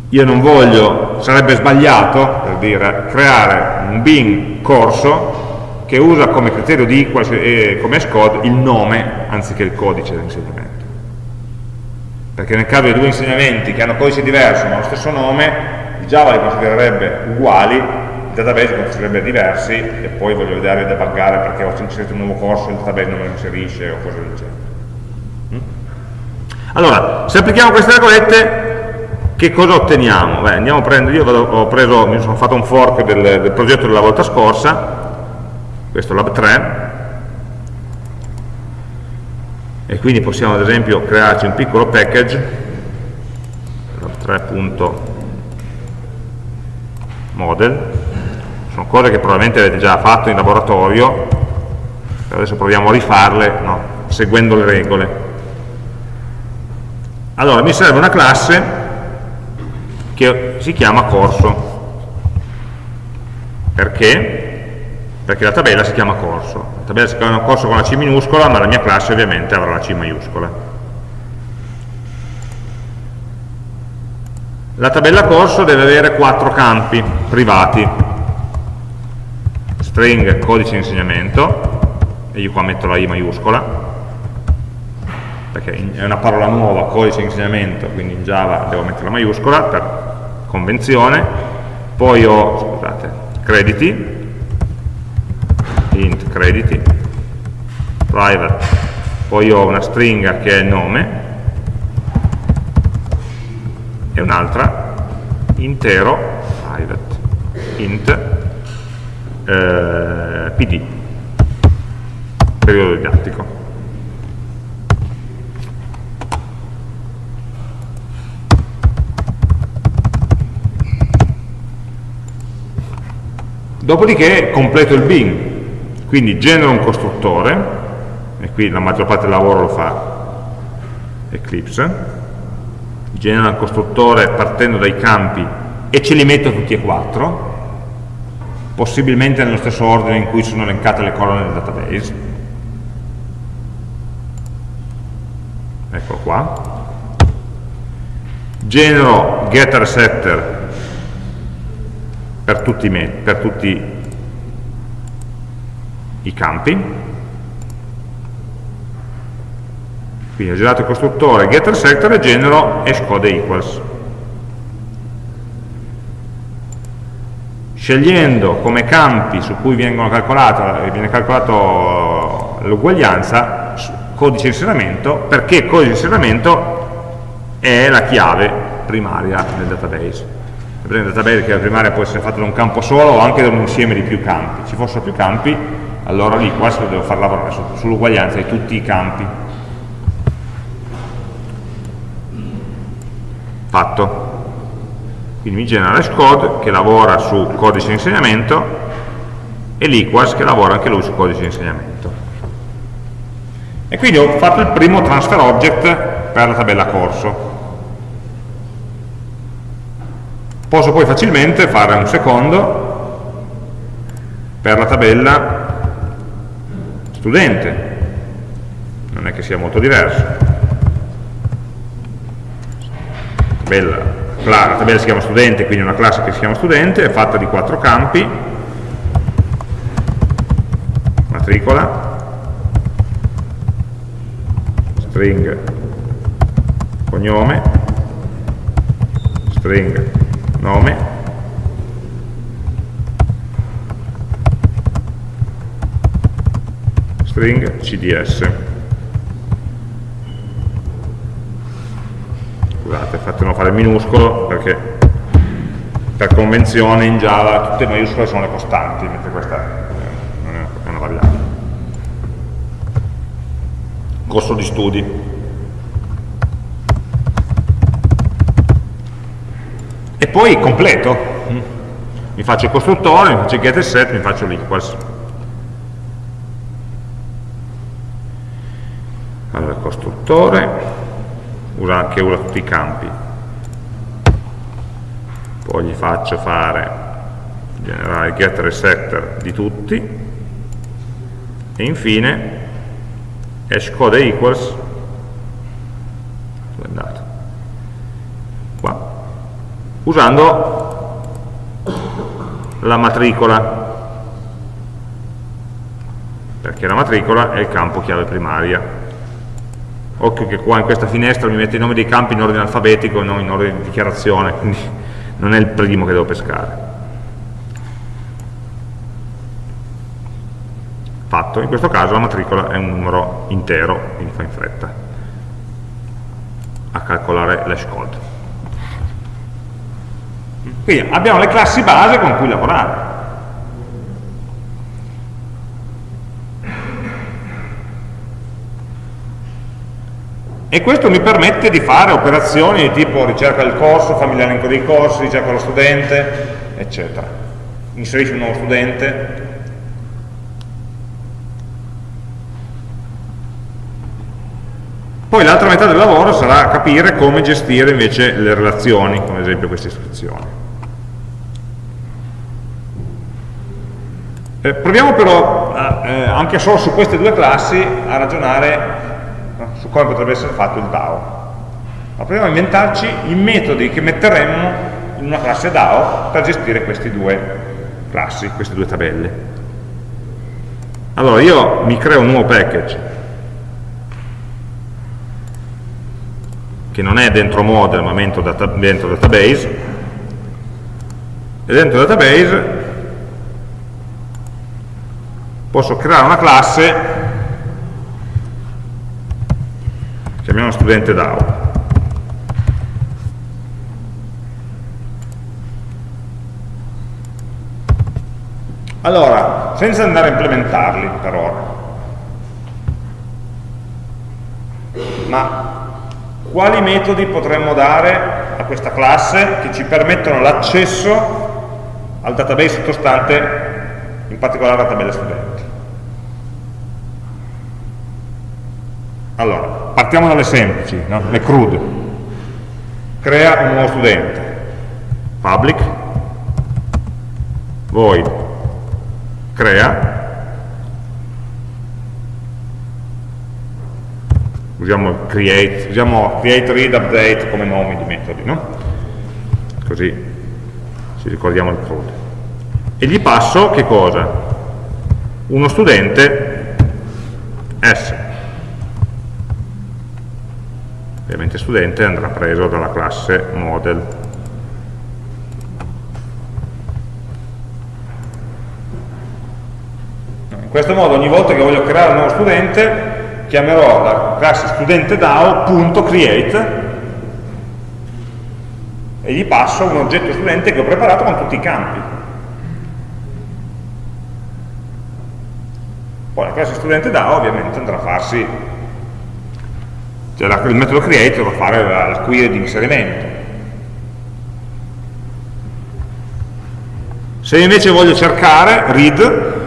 io non voglio, sarebbe sbagliato, per dire, creare un bin corso che usa come criterio di equals scode il nome anziché il codice dell'insegnamento. Perché nel caso di due insegnamenti che hanno codice diverso ma lo stesso nome, Java li considererebbe uguali, il database li considererebbe diversi e poi voglio vedere debuggare perché ho inserito un nuovo corso e il database non lo inserisce o cose del genere. Mm? Allora, se applichiamo queste regolette che cosa otteniamo? Beh, andiamo a prendere, io ho preso, mi sono fatto un fork del, del progetto della volta scorsa, questo Lab 3, e quindi possiamo ad esempio crearci un piccolo package, Lab 3.model, sono cose che probabilmente avete già fatto in laboratorio, adesso proviamo a rifarle no, seguendo le regole. Allora, mi serve una classe che si chiama corso. Perché? Perché la tabella si chiama corso. La tabella si chiama corso con la C minuscola, ma la mia classe ovviamente avrà la C maiuscola. La tabella corso deve avere quattro campi privati. String codice di insegnamento, e io qua metto la I maiuscola, perché è una parola nuova, codice di insegnamento, quindi in Java devo mettere la maiuscola per convenzione, poi ho, scusate, crediti, int crediti, private, poi ho una stringa che è nome, e un'altra intero private, int eh, pd, periodo didattico. Dopodiché completo il bin, quindi genero un costruttore, e qui la maggior parte del lavoro lo fa Eclipse, genera un costruttore partendo dai campi e ce li metto tutti e quattro, possibilmente nello stesso ordine in cui sono elencate le colonne del database. Eccolo qua. Genero getter setter per tutti, per tutti i campi. Quindi ho generato il costruttore getter sector e genero hashcode equals. Scegliendo come campi su cui viene calcolato l'uguaglianza codice di inserimento, perché codice di inserimento è la chiave primaria del database il database che la primaria può essere fatta da un campo solo o anche da un insieme di più campi. Ci fossero più campi, allora lì questo devo far lavorare sull'uguaglianza di tutti i campi. Fatto. Quindi mi genera l'hashcode che lavora su codice di insegnamento e l'equals che lavora anche lui su codice di insegnamento. E quindi ho fatto il primo transfer object per la tabella corso. Posso poi facilmente fare un secondo per la tabella studente, non è che sia molto diverso. Tabella, la tabella si chiama studente, quindi una classe che si chiama studente, è fatta di quattro campi, matricola, string. Cognome, string. Nome string cds scusate fatelo fare minuscolo perché per convenzione in Java tutte le maiuscole sono le costanti mentre questa è una variabile. Corso di studi. E poi completo. Mi faccio il costruttore, mi faccio il get set, mi faccio allora costruttore usa, che usa tutti i campi. Poi gli faccio fare generare getter e setter di tutti. E infine hashcode equals. Dove è andato? qua. Usando la matricola. Perché la matricola è il campo chiave primaria occhio che qua in questa finestra mi mette i nomi dei campi in ordine alfabetico e non in ordine di dichiarazione quindi non è il primo che devo pescare. Fatto, in questo caso la matricola è un numero intero quindi fa in fretta a calcolare l'hash code quindi abbiamo le classi base con cui lavorare e questo mi permette di fare operazioni di tipo ricerca del corso, fammi l'elenco dei corsi, ricerca dello studente, eccetera. Inserisci un nuovo studente. Poi l'altra metà del lavoro sarà capire come gestire invece le relazioni, come ad esempio queste istruzioni. Eh, proviamo però, eh, anche solo su queste due classi, a ragionare come potrebbe essere fatto il DAO. Ma proviamo a inventarci i metodi che metteremmo in una classe DAO per gestire queste due classi, queste due tabelle. Allora io mi creo un nuovo package che non è dentro model ma dentro, data, dentro database e dentro database posso creare una classe chiamiamo studente DAO. Allora, senza andare a implementarli per ora, ma quali metodi potremmo dare a questa classe che ci permettono l'accesso al database sottostante, in particolare alla tabella studenti? Allora, partiamo dalle semplici, no? le crude. Crea un nuovo studente. Public, void, crea, usiamo create, usiamo create, read, update come nomi di metodi, no? Così ci ricordiamo il crude. E gli passo che cosa? Uno studente S ovviamente studente andrà preso dalla classe model. In questo modo ogni volta che voglio creare un nuovo studente chiamerò la classe studente DAO.create e gli passo un oggetto studente che ho preparato con tutti i campi. Poi la classe studente DAO ovviamente andrà a farsi cioè il metodo create dovrà fare la, la query di inserimento. Se invece voglio cercare read,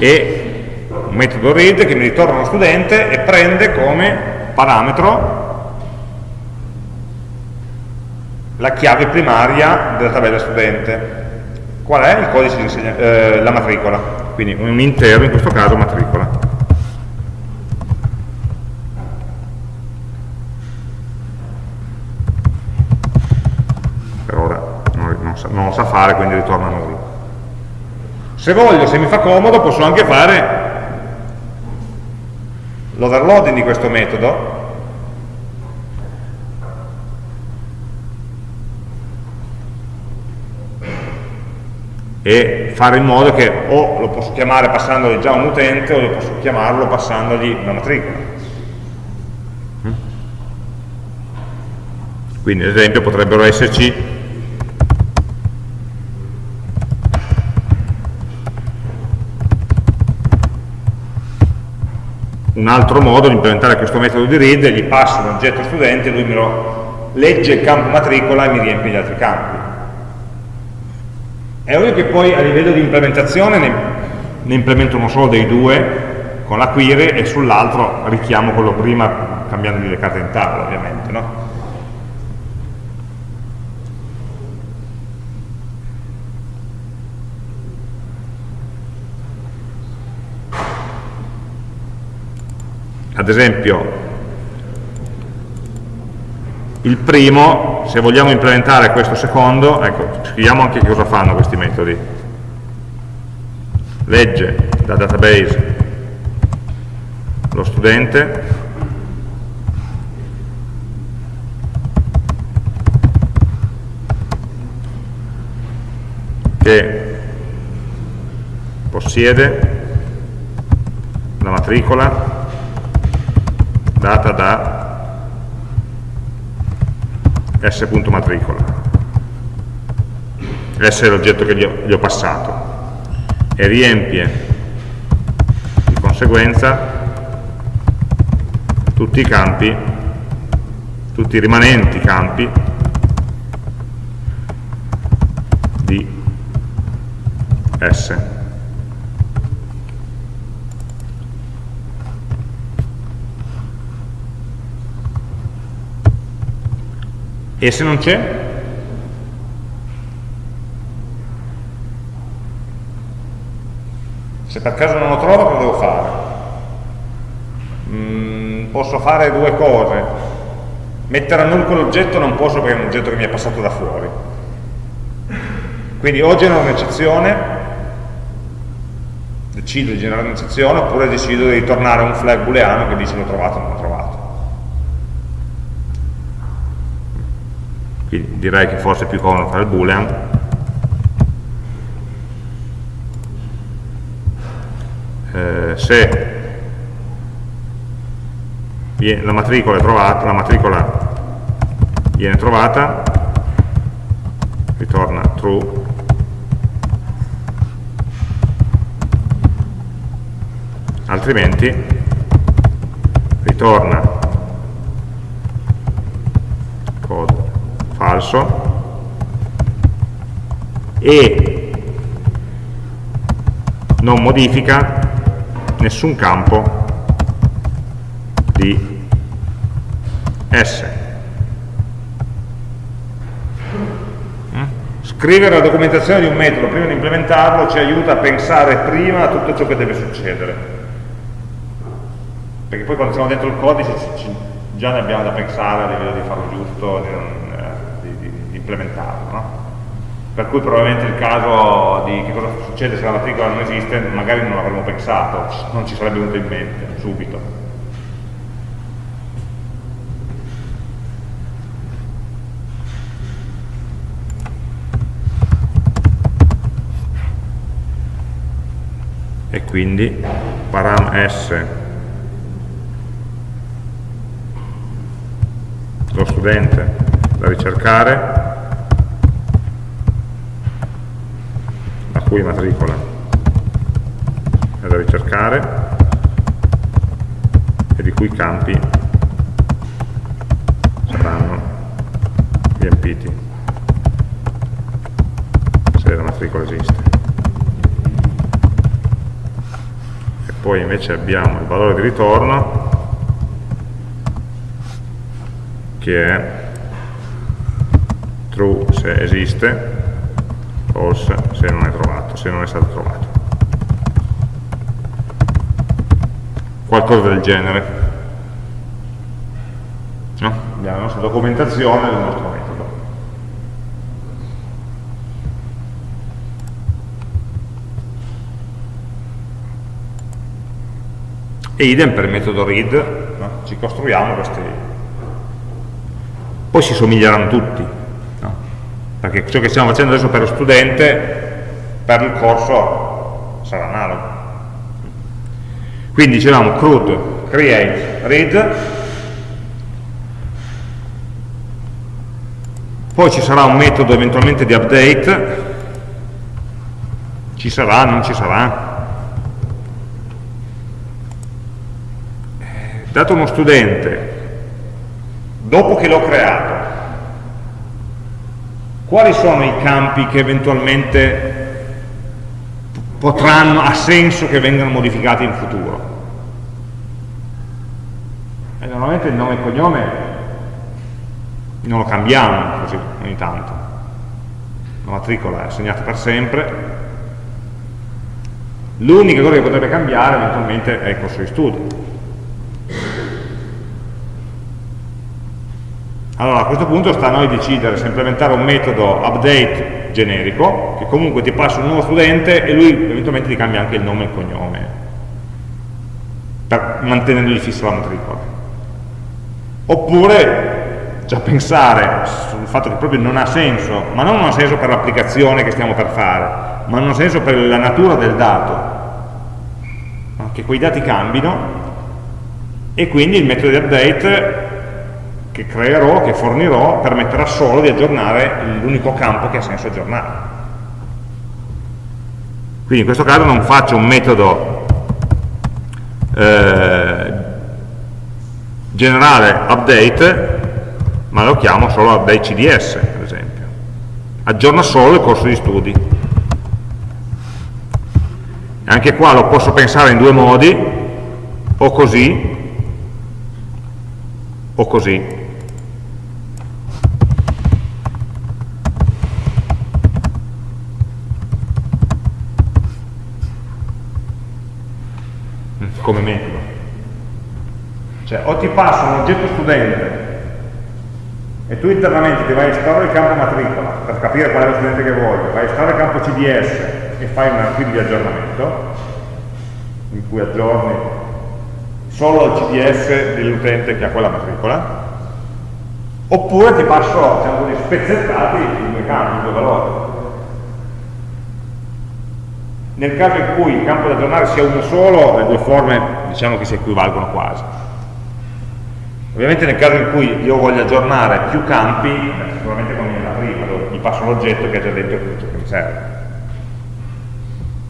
e un metodo read che mi ritorna uno studente e prende come parametro la chiave primaria della tabella studente qual è il codice di insegnamento, eh, la matricola, quindi un intero, in questo caso matricola. Per ora non, non, sa, non lo sa fare, quindi ritorna a nulla. Se voglio, se mi fa comodo, posso anche fare l'overloading di questo metodo e fare in modo che o lo posso chiamare passandogli già un utente o lo posso chiamarlo passandogli una matricola. Mm? Quindi ad esempio potrebbero esserci un altro modo di implementare questo metodo di read, gli passo un oggetto studente, lui me lo legge il campo matricola e mi riempie gli altri campi. È ovvio che poi a livello di implementazione ne, ne implemento uno solo dei due con la query e sull'altro richiamo quello prima cambiandogli le carte in tavola ovviamente. No? ad esempio il primo, se vogliamo implementare questo secondo, ecco, scriviamo anche cosa fanno questi metodi. Legge dal database lo studente, che possiede la matricola data da s.matricola s è l'oggetto che gli ho, gli ho passato e riempie di conseguenza tutti i campi tutti i rimanenti campi di S E se non c'è? Se per caso non lo trovo, cosa devo fare? Mm, posso fare due cose. Mettere a null quell'oggetto non posso perché è un oggetto che mi è passato da fuori. Quindi o genero un'eccezione, decido di generare un'eccezione, oppure decido di ritornare un flag booleano che dice l'ho trovato o non l'ho trovato. quindi direi che forse è più comodo fare il boolean eh, se la matricola trovata la matricola viene trovata ritorna true. Altrimenti ritorna falso e non modifica nessun campo di S. Mm? Scrivere la documentazione di un metodo prima di implementarlo ci aiuta a pensare prima a tutto ciò che deve succedere. Perché poi quando siamo dentro il codice già ne abbiamo da pensare a livello di farlo giusto, di non implementarlo. No? Per cui probabilmente il caso di che cosa succede se la matricola non esiste, magari non l'avremmo pensato, non ci sarebbe venuto in mente subito. e quindi param s lo studente da ricercare cui matricola. È da ricercare. E di cui campi saranno riempiti. Se la matricola esiste e poi invece abbiamo il valore di ritorno che è true se esiste false se non è trovato, se non è stato trovato. Qualcosa del genere. No? La nostra documentazione del nostro metodo. E idem per il metodo read, no? ci costruiamo questi... Poi si somiglieranno tutti, perché ciò che stiamo facendo adesso per lo studente per il corso sarà analogo. Quindi dicevamo CRUD create read. Poi ci sarà un metodo eventualmente di update. Ci sarà, non ci sarà? Eh, dato uno studente dopo che l'ho creato quali sono i campi che eventualmente potranno, ha senso che vengano modificati in futuro. E normalmente il nome e il cognome non lo cambiamo così ogni tanto. La matricola è assegnata per sempre. L'unica cosa che potrebbe cambiare eventualmente è il corso di studio. Allora a questo punto sta a noi decidere se implementare un metodo update generico, che comunque ti passa un nuovo studente e lui eventualmente ti cambia anche il nome e il cognome, per, mantenendogli fissa la matricola. Oppure già pensare sul fatto che proprio non ha senso, ma non ha senso per l'applicazione che stiamo per fare, ma non ha senso per la natura del dato, che quei dati cambino e quindi il metodo di update che creerò, che fornirò, permetterà solo di aggiornare l'unico campo che ha senso aggiornare. Quindi in questo caso non faccio un metodo eh, generale update, ma lo chiamo solo update CDS, per esempio. Aggiorna solo il corso di studi. Anche qua lo posso pensare in due modi, o così, o così. Come metodo. Cioè, o ti passo un oggetto studente e tu internamente ti vai a estrarre il campo matricola per capire qual è lo studente che vuoi, vai a estrarre il campo CDS e fai un archivio di aggiornamento in cui aggiorni solo il CDS dell'utente che ha quella matricola, oppure ti passo, diciamo così, spezzettati in due campi, in due valori nel caso in cui il campo da aggiornare sia uno solo, le due forme diciamo che si equivalgono quasi. Ovviamente nel caso in cui io voglio aggiornare più campi, sicuramente conviene la prima, gli passo l'oggetto che ha già dentro tutto che mi serve.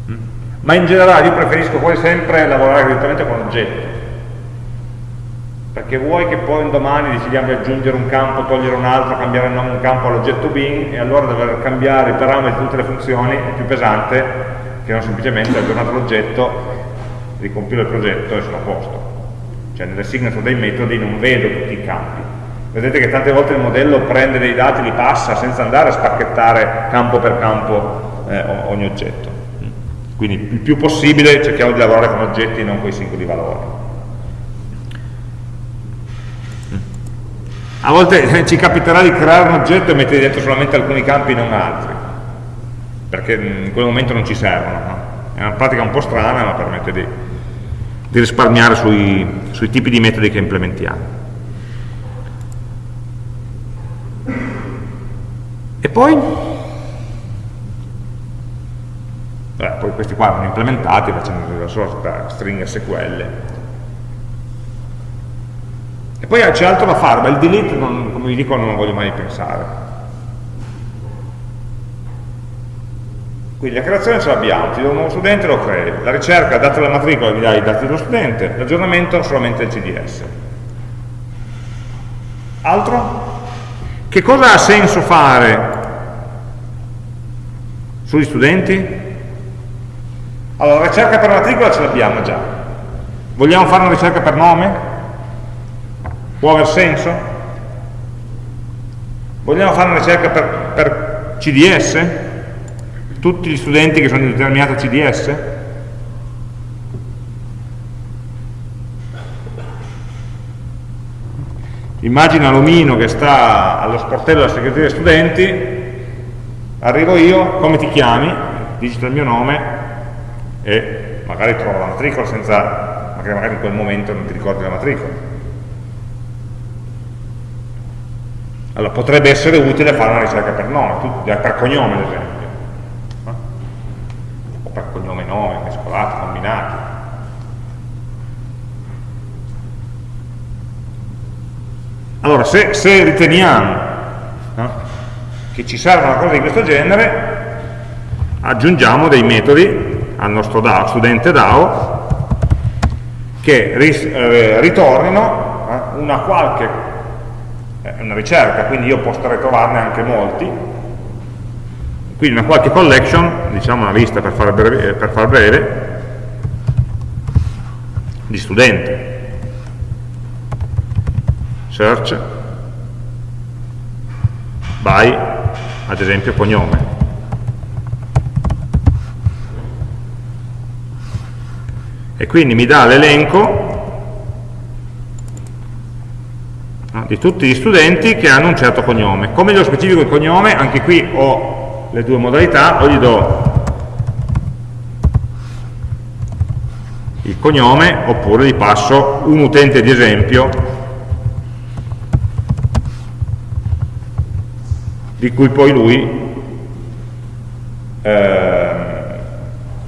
Mm? Ma in generale io preferisco poi sempre lavorare direttamente con l'oggetto, perché vuoi che poi un domani decidiamo di aggiungere un campo, togliere un altro, cambiare un campo all'oggetto bin e allora dover cambiare i parametri di tutte le funzioni è più pesante che non semplicemente aggiornato l'oggetto, ricompilo il progetto e sono a posto. Cioè nelle signature dei metodi non vedo tutti i campi. Vedete che tante volte il modello prende dei dati, li passa senza andare a spacchettare campo per campo eh, ogni oggetto. Quindi il più possibile cerchiamo di lavorare con oggetti e non con i singoli valori. A volte ci capiterà di creare un oggetto e mettere dentro solamente alcuni campi e non altri perché in quel momento non ci servono. No? È una pratica un po' strana, ma permette di, di risparmiare sui, sui tipi di metodi che implementiamo. E poi? Beh, poi questi qua vanno implementati facendo la sorta string SQL. E poi c'è altro da fare, ma il delete, non, come vi dico, non voglio mai pensare. Quindi la creazione ce l'abbiamo, ti do un nuovo studente lo crei, la ricerca, data la matricola, mi dai i dati dello studente, l'aggiornamento solamente il CDS. Altro? Che cosa ha senso fare sugli studenti? Allora, la ricerca per matricola ce l'abbiamo già. Vogliamo fare una ricerca per nome? Può aver senso? Vogliamo fare una ricerca per, per CDS? Tutti gli studenti che sono in determinato CDS? Immagina l'omino che sta allo sportello della segreteria dei studenti, arrivo io, come ti chiami? Digito il mio nome e magari trovo la matricola senza, magari in quel momento non ti ricordi la matricola. Allora potrebbe essere utile fare una ricerca per nome, per cognome ad esempio per cognome e nome, mescolati, combinati. Allora, se, se riteniamo no, che ci serve una cosa di questo genere, aggiungiamo dei metodi al nostro DAO, studente DAO che ris, eh, ritornino eh, una qualche eh, una ricerca, quindi io potrei trovarne anche molti, quindi una qualche collection, diciamo una lista per fare breve, per far breve di studenti. Search by, ad esempio, cognome. E quindi mi dà l'elenco di tutti gli studenti che hanno un certo cognome. Come glielo specifico il cognome? Anche qui ho le due modalità, o gli do il cognome oppure gli passo un utente di esempio di cui poi lui eh,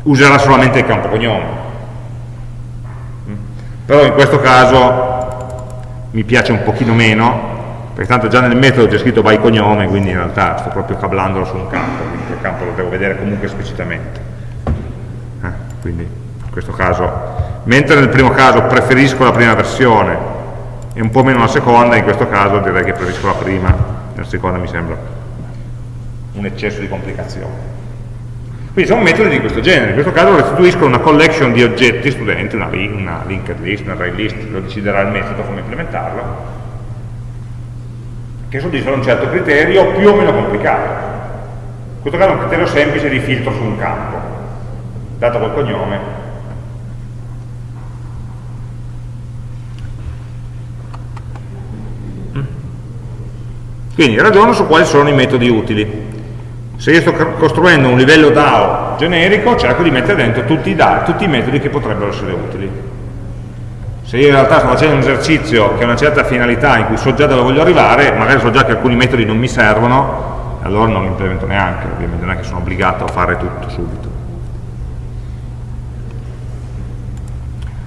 userà solamente il campo cognome. Però in questo caso mi piace un pochino meno perché tanto già nel metodo c'è scritto by cognome quindi in realtà sto proprio cablandolo su un campo quindi quel campo lo devo vedere comunque esplicitamente. Eh, quindi questo caso, mentre nel primo caso preferisco la prima versione e un po' meno la seconda, in questo caso direi che preferisco la prima, la seconda mi sembra un eccesso di complicazione. Quindi sono metodi di questo genere, in questo caso restituiscono una collection di oggetti studenti, una, una linked list, una array list, lo deciderà il metodo come implementarlo, che soddisfano un certo criterio più o meno complicato. In questo caso è un criterio semplice di filtro su un campo, dato col cognome Quindi ragiono su quali sono i metodi utili. Se io sto costruendo un livello DAO generico, cerco di mettere dentro tutti i, DAO, tutti i metodi che potrebbero essere utili. Se io in realtà sto facendo un esercizio che ha una certa finalità in cui so già dove voglio arrivare, magari so già che alcuni metodi non mi servono, allora non li implemento neanche, ovviamente non è che sono obbligato a fare tutto subito.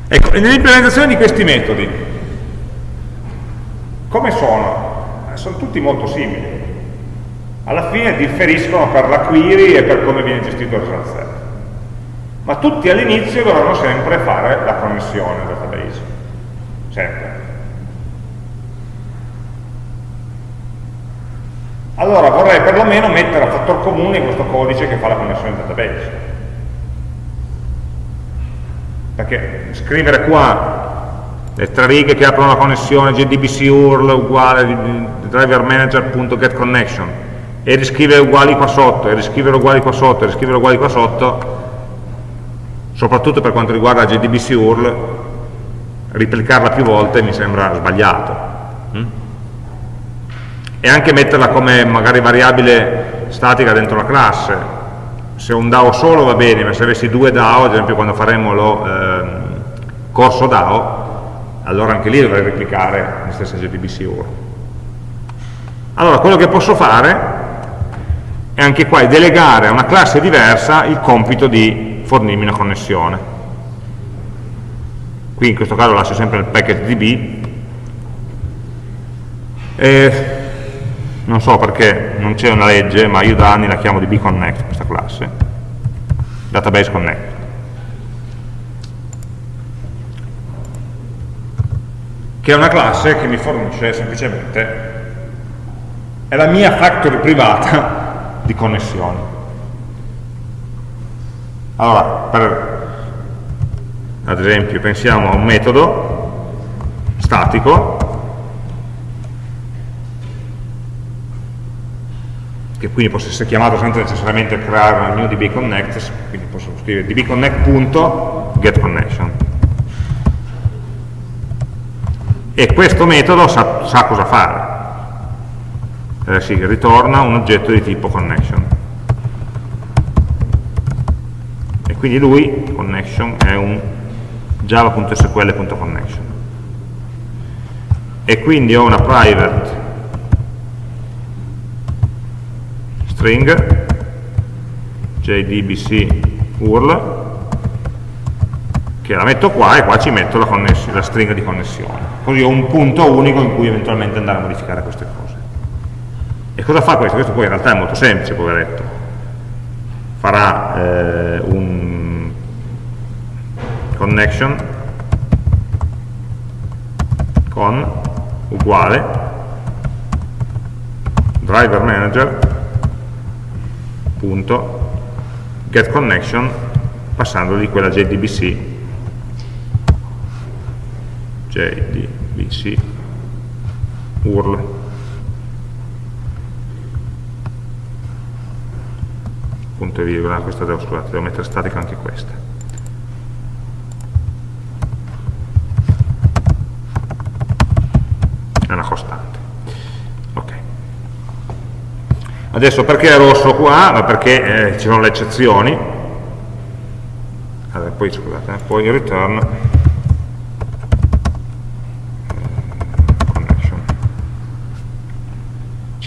Ecco, nell'implementazione di questi metodi, come sono? Sono tutti molto simili. Alla fine differiscono per la query e per come viene gestito il transfer. Ma tutti all'inizio dovranno sempre fare la connessione al database. Sempre. Allora vorrei perlomeno mettere a fattor comune questo codice che fa la connessione al database. Perché scrivere qua le tre righe che aprono la connessione JDBC URL uguale driver manager.getConnection e riscrivere uguali qua sotto, e riscrivere uguali qua sotto, e riscrivere uguali qua sotto, soprattutto per quanto riguarda JDBC URL, replicarla più volte mi sembra sbagliato. Mm? E anche metterla come magari variabile statica dentro la classe. Se un DAO solo va bene, ma se avessi due DAO, ad esempio quando faremo lo eh, corso DAO, allora anche lì dovrei replicare la stessa JDBC URL. Allora, quello che posso fare è anche qua delegare a una classe diversa il compito di fornirmi una connessione. Qui in questo caso lascio sempre il package db e non so perché non c'è una legge, ma io da anni la chiamo dbconnect questa classe, database connect. Che è una classe che mi fornisce semplicemente, è la mia factory privata di connessioni. Allora, per, ad esempio, pensiamo a un metodo statico che quindi possa essere chiamato senza necessariamente creare una new dbconnect, quindi posso scrivere dbconnect.getConnection e questo metodo sa, sa cosa fare. Eh, sì, ritorna un oggetto di tipo connection. E quindi lui, connection, è un java.sql.connection e quindi ho una private string jdbc url che la metto qua e qua ci metto la, la stringa di connessione. Così ho un punto unico in cui eventualmente andare a modificare queste cose. E cosa fa questo? Questo poi in realtà è molto semplice, poveretto. Farà eh, un connection con uguale driver manager punto get connection passandogli quella JDBC JDBC URL. Punto e virgola, questa devo, scusate, devo mettere statica anche questa. È una costante. Ok. Adesso perché è rosso qua? perché eh, ci sono le eccezioni. Allora, poi scusate, eh, poi return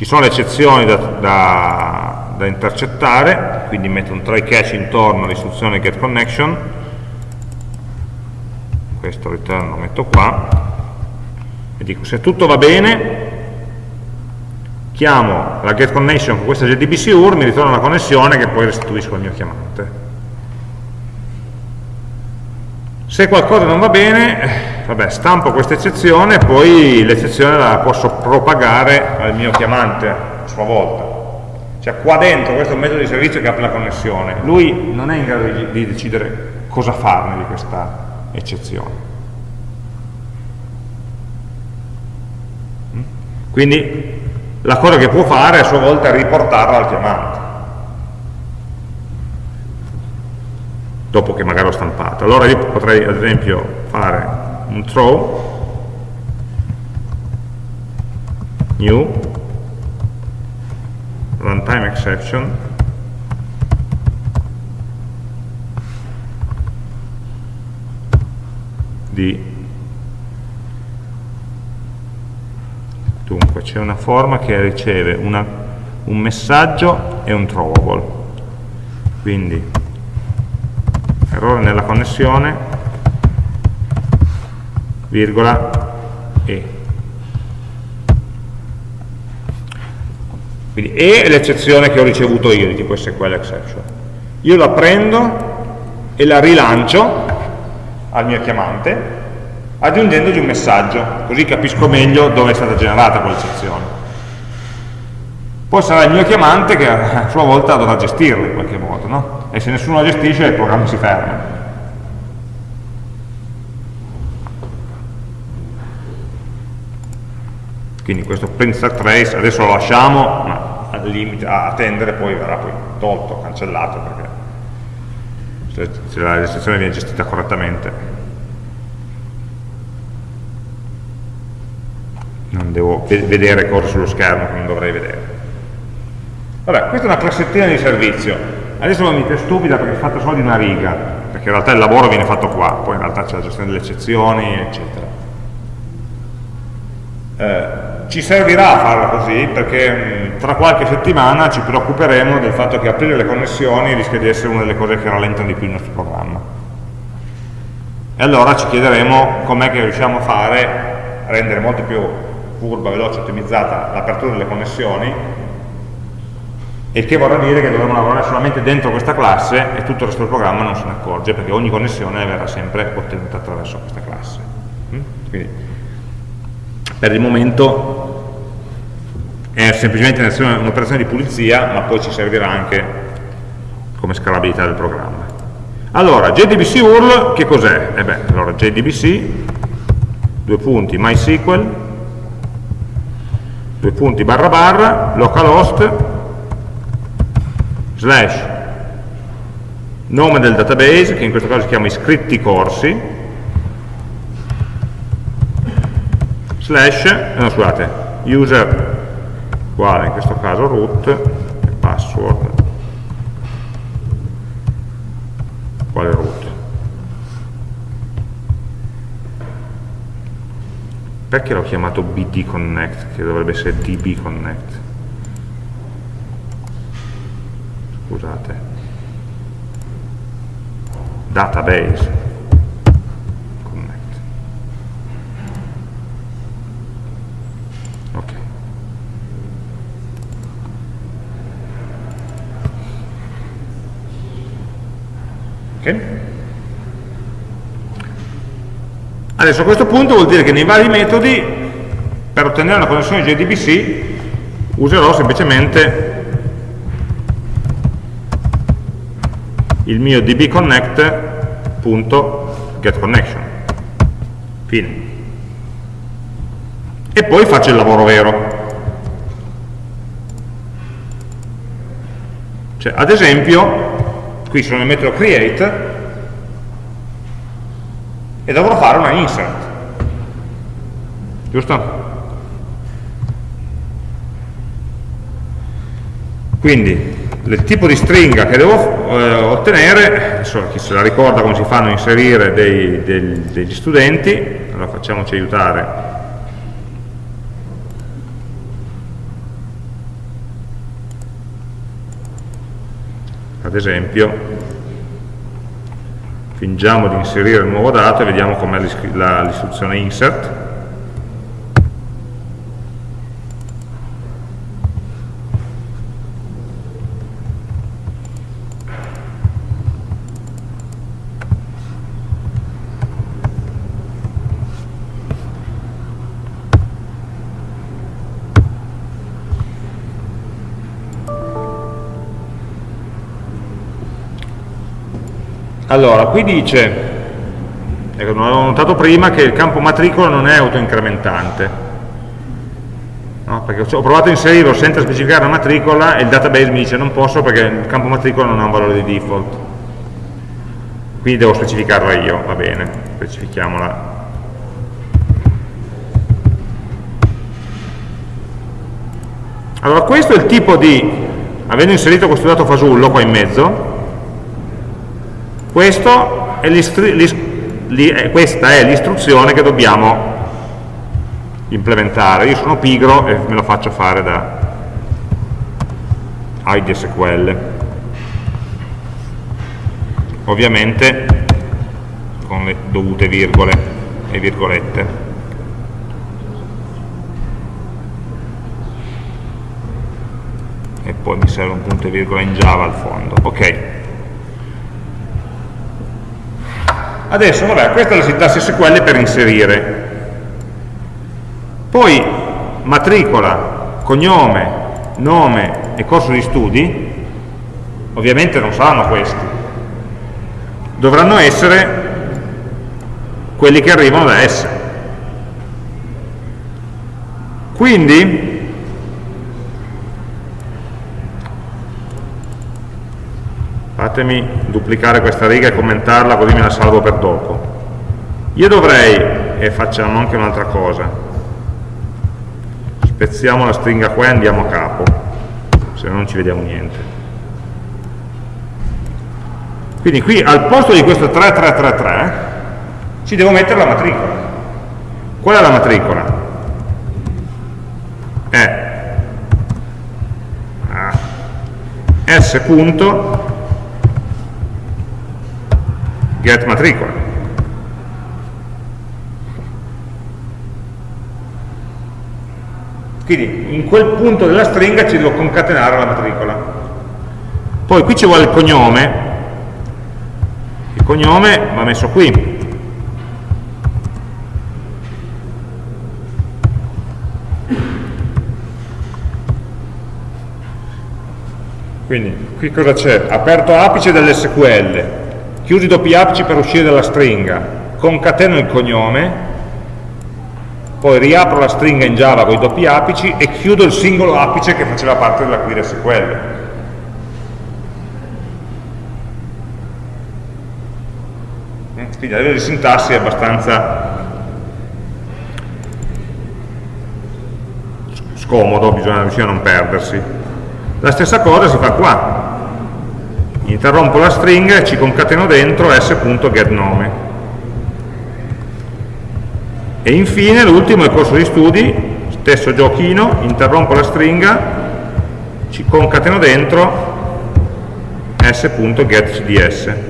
ci sono le eccezioni da, da, da, intercettare, quindi metto un try catch intorno all'istruzione get connection, questo return lo metto qua, e dico se tutto va bene, chiamo la get connection con questa JDBC UR, mi ritorna una connessione che poi restituisco al mio chiamante. Se qualcosa non va bene, vabbè, stampo questa eccezione, poi l'eccezione la posso propagare al mio chiamante a sua volta. Cioè qua dentro questo è un metodo di servizio che apre la connessione, lui non è in grado di, di decidere cosa farne di questa eccezione. Quindi la cosa che può fare a sua volta è riportarla al chiamante. Dopo che magari l'ho stampato. Allora io potrei ad esempio fare un throw. New. Runtime exception. Di dunque c'è una forma che riceve una, un messaggio e un throwable. Quindi errore nella connessione virgola e. Quindi e è l'eccezione che ho ricevuto io di tipo SQL exception. Io la prendo e la rilancio al mio chiamante aggiungendogli un messaggio, così capisco meglio dove è stata generata quell'eccezione. Poi sarà il mio chiamante che a sua volta dovrà gestirla in qualche modo, no? E se nessuno la gestisce il programma si ferma. quindi questo stack trace adesso lo lasciamo ma al limite a attendere poi verrà poi tolto, cancellato perché se la registrazione viene gestita correttamente. Non devo vedere cose sullo schermo che non dovrei vedere. Vabbè, questa è una classettina di servizio adesso mi dite stupida perché è fatta solo di una riga perché in realtà il lavoro viene fatto qua poi in realtà c'è la gestione delle eccezioni eccetera eh, ci servirà farlo così perché tra qualche settimana ci preoccuperemo del fatto che aprire le connessioni rischia di essere una delle cose che rallentano di più il nostro programma. E allora ci chiederemo com'è che riusciamo a fare, a rendere molto più curva, veloce, ottimizzata l'apertura delle connessioni, il che vorrà dire che dovremo lavorare solamente dentro questa classe e tutto il resto del programma non se ne accorge perché ogni connessione verrà sempre ottenuta attraverso questa classe. Mm? Quindi, per il momento è semplicemente un'operazione di pulizia ma poi ci servirà anche come scalabilità del programma allora JDBC URL che cos'è? Eh beh, allora JDBC due punti MySQL due punti barra barra localhost slash nome del database che in questo caso si chiama iscritti corsi slash, eh, no scusate, user uguale in questo caso root e password uguale root. Perché l'ho chiamato bd connect, che dovrebbe essere db connect? Scusate. Database. Okay? Adesso a questo punto vuol dire che nei vari metodi per ottenere una connessione JDBC userò semplicemente il mio dbconnect.getConnection. Fine. E poi faccio il lavoro vero. Cioè, ad esempio, qui sono nel metodo create e dovrò fare una insert. Giusto? Quindi il tipo di stringa che devo eh, ottenere, adesso chi se la ricorda come si fanno a inserire dei, dei, degli studenti, allora facciamoci aiutare. Ad esempio, fingiamo di inserire il nuovo dato e vediamo com'è l'istruzione insert. Allora, qui dice, ecco, non avevo notato prima, che il campo matricola non è autoincrementante. No? Perché ho provato a inserirlo senza specificare la matricola e il database mi dice non posso perché il campo matricola non ha un valore di default. Quindi devo specificarla io, va bene, specifichiamola. Allora questo è il tipo di, avendo inserito questo dato fasullo qua in mezzo, è eh, questa è l'istruzione che dobbiamo implementare. Io sono pigro e me lo faccio fare da IDSQL. Ovviamente con le dovute virgole e virgolette. E poi mi serve un punto e virgola in Java al fondo. Ok. Adesso, vabbè, questa è la sintassi SQL per inserire. Poi matricola, cognome, nome e corso di studi, ovviamente non saranno questi. Dovranno essere quelli che arrivano da S. Quindi fatemi duplicare questa riga e commentarla così me la salvo per dopo. Io dovrei e facciamo anche un'altra cosa. Spezziamo la stringa qua e andiamo a capo se no non ci vediamo niente. Quindi qui al posto di questo 3333 ci devo mettere la matricola. Qual è la matricola? è s punto get matricola. Quindi in quel punto della stringa ci devo concatenare la matricola. Poi qui ci vuole il cognome, il cognome va messo qui. Quindi qui cosa c'è? Aperto apice dell'SQL, chiusi doppi apici per uscire dalla stringa, concateno il cognome, poi riapro la stringa in Java con i doppi apici e chiudo il singolo apice che faceva parte della query SQL. Quindi a livello di sintassi è abbastanza scomodo, bisogna riuscire a non perdersi. La stessa cosa si fa qua, interrompo la stringa e ci concateno dentro s.getNome e infine l'ultimo è il corso di studi stesso giochino, interrompo la stringa ci concateno dentro s.getCDS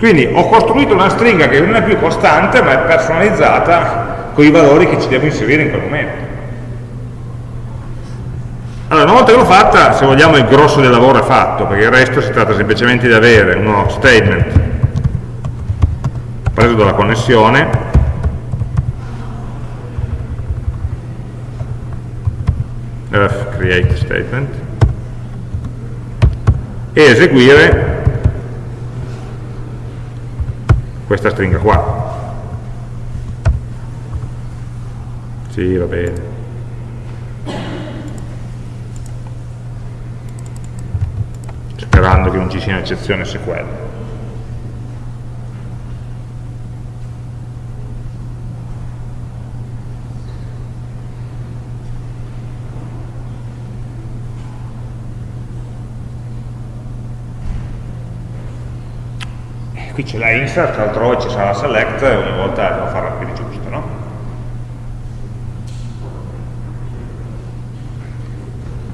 Quindi ho costruito una stringa che non è più costante, ma è personalizzata con i valori che ci devo inserire in quel momento. Allora, una volta che l'ho fatta, se vogliamo il grosso del lavoro è fatto, perché il resto si tratta semplicemente di avere uno statement preso dalla connessione create statement e eseguire questa stringa qua sì va bene sperando che non ci sia un'eccezione SQL. Qui c'è la insert, altrove ci sarà la select e ogni volta devo fare la query giusta, no?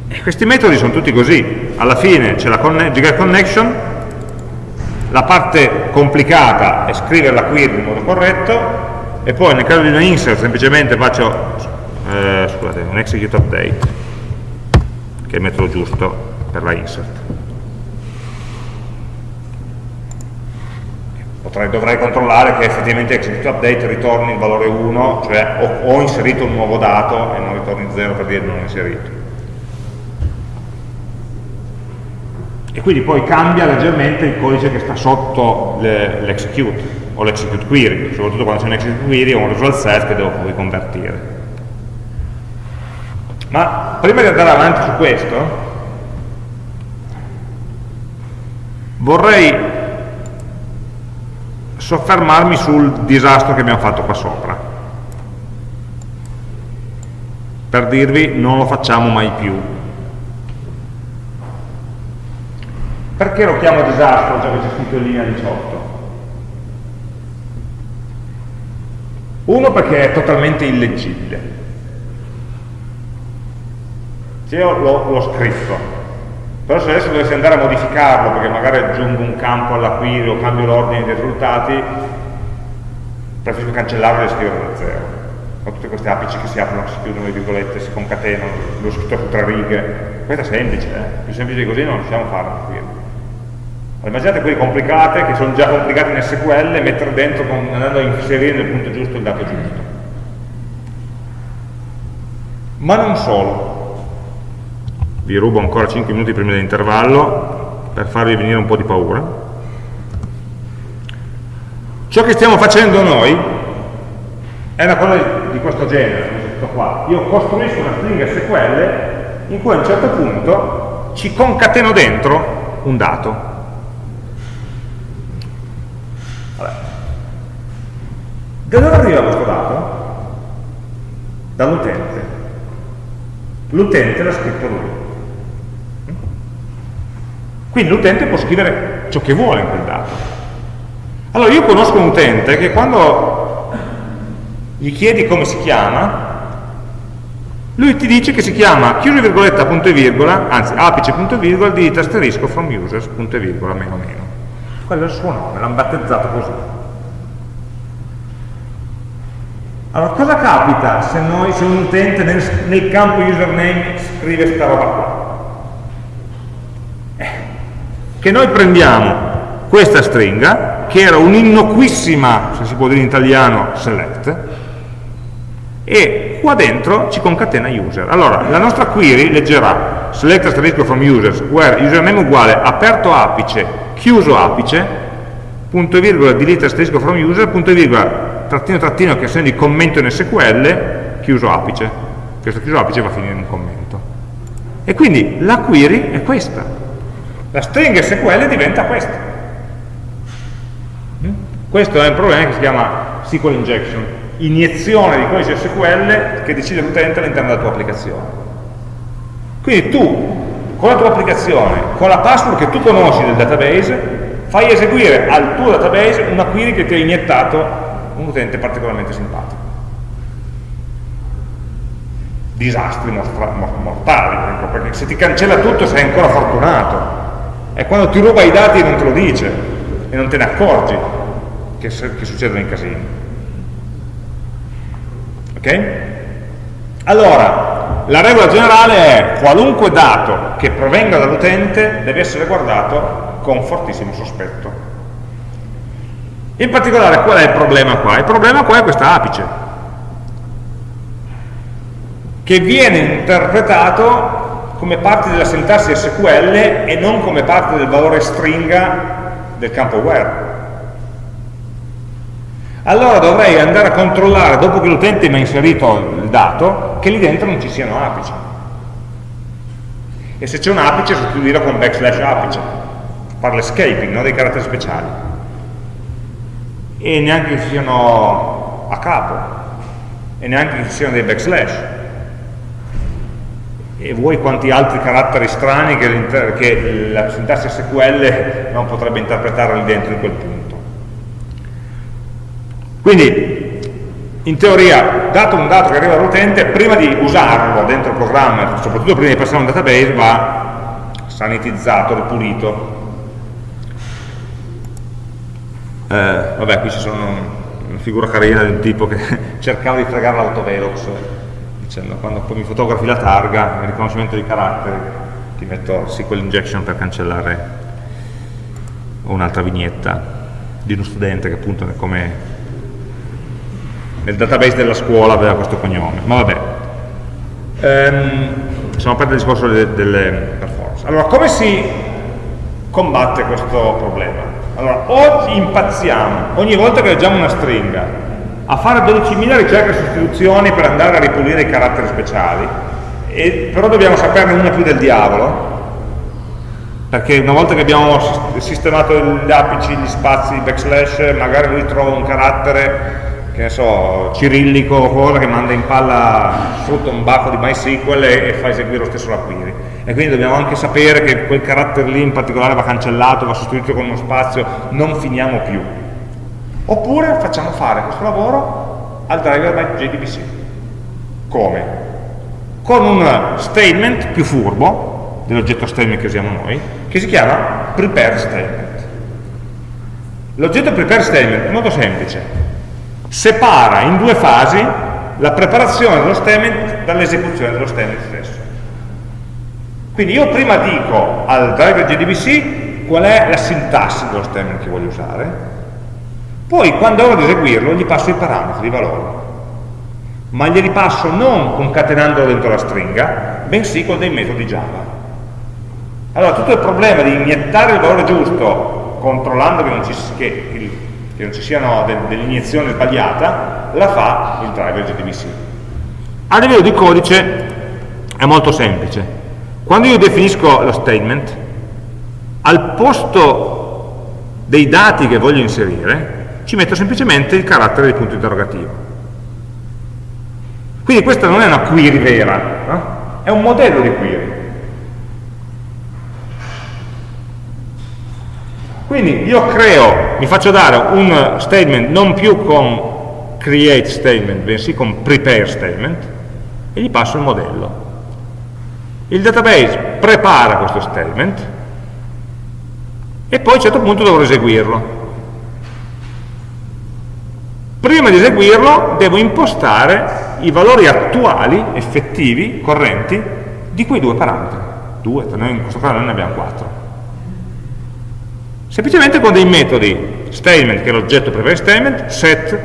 E questi metodi sono tutti così, alla fine c'è la get connection, la parte complicata è scrivere la query in modo corretto, e poi nel caso di una insert semplicemente faccio eh, scusate, un execute update, che è il metodo giusto per la insert. Potrei, dovrei controllare che effettivamente execute update ritorni il valore 1, cioè ho, ho inserito un nuovo dato e non ritorni 0 per dire non inserito. e quindi poi cambia leggermente il codice che sta sotto l'execute o l'execute query, soprattutto quando c'è un execute query o un result set che devo poi convertire. Ma prima di andare avanti su questo, vorrei soffermarmi sul disastro che abbiamo fatto qua sopra, per dirvi non lo facciamo mai più, Perché lo chiamo disastro, già che c'è scritto in linea 18? Uno perché è totalmente illeggibile. Se io l'ho scritto, però se adesso dovessi andare a modificarlo, perché magari aggiungo un campo alla query o cambio l'ordine dei risultati, preferisco cancellarlo e scriverlo da zero. Ho tutte queste apici che si aprono, si chiudono le virgolette, si concatenano, l'ho scritto su tre righe. Questa è semplice, eh? più semplice di così non riusciamo a farlo qui immaginate quelle complicate, che sono già complicate in SQL, e mettere dentro, con, andando a inserire nel punto giusto il dato giusto. Ma non solo. Vi rubo ancora 5 minuti prima dell'intervallo, per farvi venire un po' di paura. Ciò che stiamo facendo noi è una cosa di questo genere, qua. Io costruisco una stringa SQL in cui a un certo punto ci concateno dentro un dato Da dove arriva questo dato? Dall'utente. L'utente l'ha scritto lui. Quindi l'utente può scrivere ciò che vuole in quel dato. Allora io conosco un utente che quando gli chiedi come si chiama, lui ti dice che si chiama chiuso virgoletta punto e virgola, anzi apice punto e virgola di asterisco from users punto e virgola meno meno. Quello è il suo nome, l'hanno battezzato così. Allora, cosa capita se, noi, se un utente nel, nel campo username scrive questa roba qua? Eh, che noi prendiamo questa stringa, che era un'innocuissima, se si può dire in italiano, select, e qua dentro ci concatena user. Allora, la nostra query leggerà select asterisco from users, where username uguale aperto apice, chiuso apice, punto e virgola delete asterisco from user, punto e virgola trattino trattino che segno di commento in SQL, chiuso apice. Questo chiuso apice va a finire in un commento. E quindi la query è questa. La stringa SQL diventa questa. Mm? Questo è un problema che si chiama SQL injection, iniezione di codice SQL che decide l'utente all'interno della tua applicazione. Quindi tu, con la tua applicazione, con la password che tu conosci del database, fai eseguire al tuo database una query che ti ha iniettato un utente particolarmente simpatico. Disastri mortali, perché se ti cancella tutto sei ancora fortunato. E quando ti ruba i dati non te lo dice e non te ne accorgi che, che succedono i casini. Ok? Allora, la regola generale è qualunque dato che provenga dall'utente deve essere guardato con fortissimo sospetto. In particolare qual è il problema qua? Il problema qua è questa apice, che viene interpretato come parte della sintassi SQL e non come parte del valore stringa del campo where allora dovrei andare a controllare, dopo che l'utente mi ha inserito il dato, che lì dentro non ci siano apici. E se c'è un apice sostituirlo con backslash apice, fare l'escaping no? dei caratteri speciali. E neanche che ci siano a capo, e neanche che ci siano dei backslash. E vuoi quanti altri caratteri strani che, che la sintassi SQL non potrebbe interpretare lì dentro in quel punto. Quindi, in teoria, dato un dato che arriva dall'utente, prima di usarlo dentro il programma, soprattutto prima di passare a un database, va sanitizzato, ripulito. Eh, vabbè, qui ci sono una figura carina un tipo che cercava di fregare l'autovelox, dicendo quando poi mi fotografi la targa, il riconoscimento di caratteri, ti metto SQL injection per cancellare un'altra vignetta di uno studente che appunto come nel database della scuola aveva questo cognome, ma vabbè. Ehm, siamo aperti al discorso delle, delle performance. Allora, come si combatte questo problema? Allora, o impazziamo ogni volta che leggiamo una stringa a fare 12.000 ricerche e sostituzioni per andare a ripulire i caratteri speciali, e, però dobbiamo saperne una più del diavolo, perché una volta che abbiamo sistemato gli apici, gli spazi, i backslash, magari lui trova un carattere che ne so, cirillico o cosa che manda in palla sotto un buffo di MySQL e, e fa eseguire lo stesso la query. E quindi dobbiamo anche sapere che quel carattere lì in particolare va cancellato, va sostituito con uno spazio, non finiamo più. Oppure facciamo fare questo lavoro al driver by JDBC. Come? Con un statement più furbo, dell'oggetto statement che usiamo noi, che si chiama prepare statement. L'oggetto prepare statement è molto semplice, separa in due fasi la preparazione dello statement dall'esecuzione dello statement stesso. Quindi io prima dico al driver JDBC qual è la sintassi dello statement che voglio usare, poi quando ho ad eseguirlo gli passo i parametri, i valori, ma glieli passo non concatenandolo dentro la stringa, bensì con dei metodi Java. Allora tutto il problema di iniettare il valore giusto controllando che, non ci, che che non ci siano de delle iniezioni sbagliata, la fa il driver JDBC. A livello di codice è molto semplice. Quando io definisco lo statement, al posto dei dati che voglio inserire, ci metto semplicemente il carattere del punto interrogativo. Quindi questa non è una query vera, no? è un modello di query. Quindi io creo, mi faccio dare un statement non più con create statement, bensì con prepare statement, e gli passo il modello. Il database prepara questo statement e poi a un certo punto dovrò eseguirlo. Prima di eseguirlo devo impostare i valori attuali, effettivi, correnti, di quei due parametri. Due, noi in questo caso ne abbiamo quattro. Semplicemente con dei metodi. Statement che è l'oggetto prepare statement, set,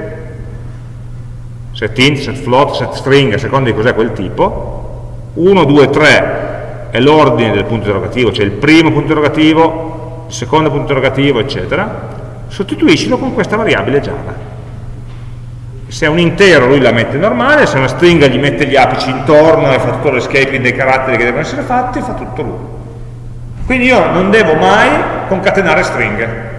set int, set float, set string, a seconda di cos'è quel tipo, 1, 2, 3 è l'ordine del punto interrogativo, cioè il primo punto interrogativo, il secondo punto interrogativo, eccetera, sostituiscilo con questa variabile Java. Se è un intero lui la mette normale, se è una stringa gli mette gli apici intorno e fa tutto l'escaping dei caratteri che devono essere fatti, fa tutto lui. Quindi io non devo mai concatenare stringhe,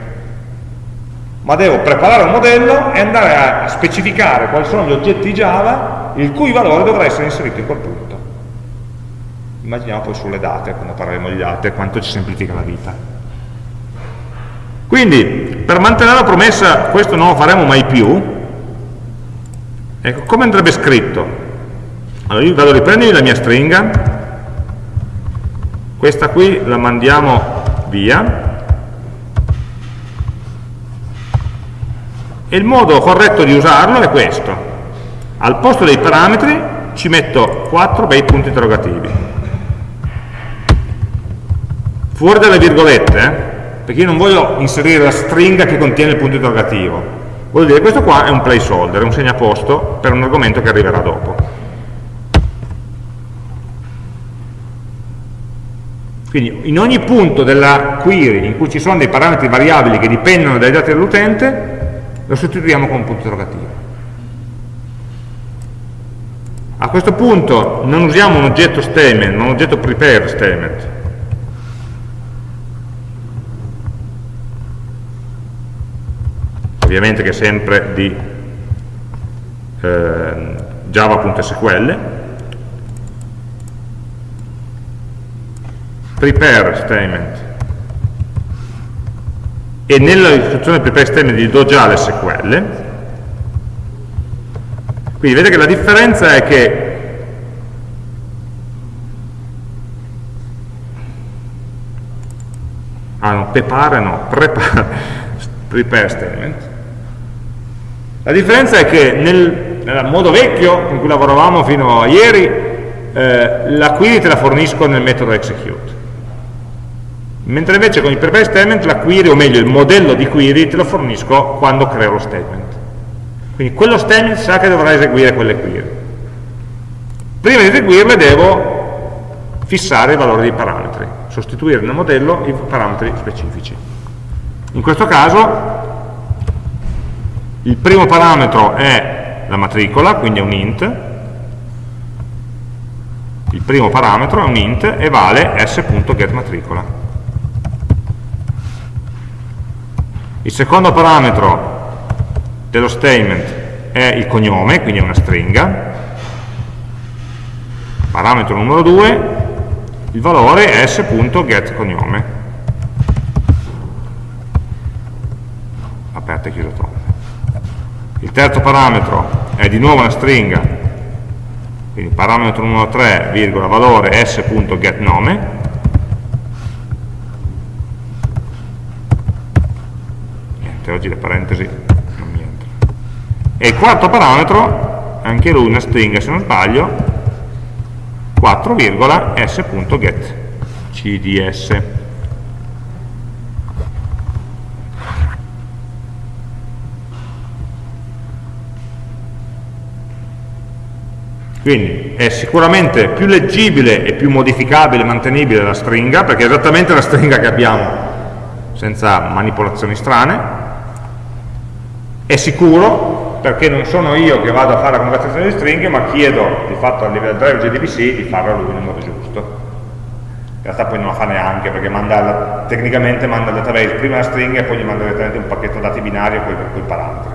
ma devo preparare un modello e andare a specificare quali sono gli oggetti Java il cui valore dovrà essere inserito in quel punto. Immaginiamo poi sulle date, quando parleremo di date, quanto ci semplifica la vita. Quindi, per mantenere la promessa, questo non lo faremo mai più, ecco, come andrebbe scritto? Allora io vado a riprendermi la mia stringa, questa qui la mandiamo via e il modo corretto di usarlo è questo al posto dei parametri ci metto 4 bei punti interrogativi. Fuori dalle virgolette, eh, perché io non voglio inserire la stringa che contiene il punto interrogativo. Voglio dire, questo qua è un placeholder, è un segnaposto per un argomento che arriverà dopo. Quindi in ogni punto della query in cui ci sono dei parametri variabili che dipendono dai dati dell'utente, lo sostituiamo con un punto interrogativo. A questo punto non usiamo un oggetto statement, ma un oggetto prepare statement. Ovviamente che è sempre di eh, java.sql. Prepare statement. E nella istruzione prepare statement gli do già l'SQL quindi vedete che la differenza è che ah no, prepare no, prepare, prepare statement la differenza è che nel, nel, modo vecchio in cui lavoravamo fino a ieri eh, la query te la fornisco nel metodo execute mentre invece con il prepare statement la query, o meglio il modello di query te lo fornisco quando creo lo statement quindi quello statement sa che dovrà eseguire quelle query. Prima di eseguirle devo fissare i valori dei parametri, sostituire nel modello i parametri specifici. In questo caso il primo parametro è la matricola, quindi è un int, il primo parametro è un int e vale s.getMatricola. Il secondo parametro dello statement è il cognome, quindi è una stringa, parametro numero 2, il valore è s.getCognome. Aperta e chiusa tromba. Il terzo parametro è di nuovo una stringa, quindi parametro numero 3, virgola, valore s.getNome, niente, oggi le parentesi e il quarto parametro, anche lui una stringa se non sbaglio, 4,s.get cds. Quindi è sicuramente più leggibile e più modificabile e mantenibile la stringa, perché è esattamente la stringa che abbiamo, senza manipolazioni strane, è sicuro perché non sono io che vado a fare la conversione di stringhe, ma chiedo di fatto a livello driver JDBC di farlo lui nel modo giusto. In realtà poi non la fa neanche, perché manda, tecnicamente manda al database prima la stringa e poi gli manda direttamente un pacchetto dati binario con i parametri.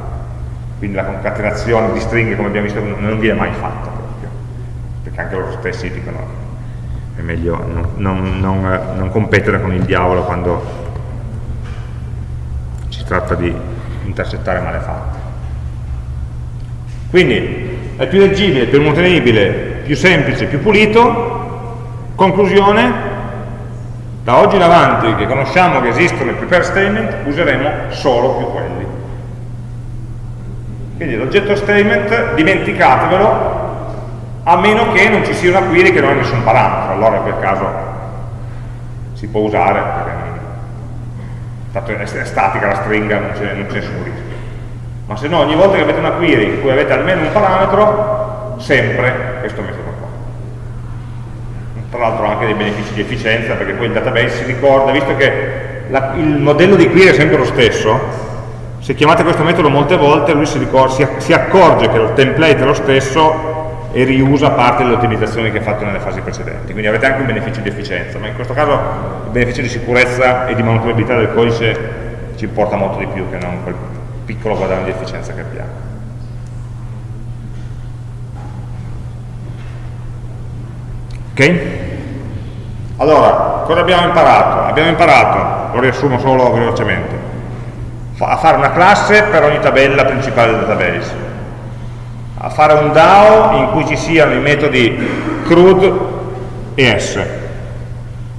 Quindi la concatenazione di stringhe, come abbiamo visto, non viene mai fatta perché anche loro stessi dicono è meglio non, non, non, non competere con il diavolo quando si tratta di intercettare malefatte. Quindi è più leggibile, più mantenibile, più semplice, più pulito. Conclusione, da oggi in avanti che conosciamo che esistono i prepare statement, useremo solo più quelli. Quindi l'oggetto statement, dimenticatevelo, a meno che non ci sia una query che non ha nessun parametro, allora in quel caso si può usare, perché è statica la stringa, non c'è nessun rischio ma se no ogni volta che avete una query in cui avete almeno un parametro, sempre questo metodo qua. Tra l'altro ha anche dei benefici di efficienza perché poi il database si ricorda, visto che la, il modello di query è sempre lo stesso, se chiamate questo metodo molte volte lui si, si, si accorge che il template è lo stesso e riusa parte delle ottimizzazioni che ha fatto nelle fasi precedenti, quindi avete anche un beneficio di efficienza, ma in questo caso il beneficio di sicurezza e di manutenibilità del codice ci importa molto di più che non quel piccolo guadagno di efficienza che abbiamo. Ok? Allora, cosa abbiamo imparato? Abbiamo imparato, lo riassumo solo velocemente, a fare una classe per ogni tabella principale del database, a fare un DAO in cui ci siano i metodi CRUD e S,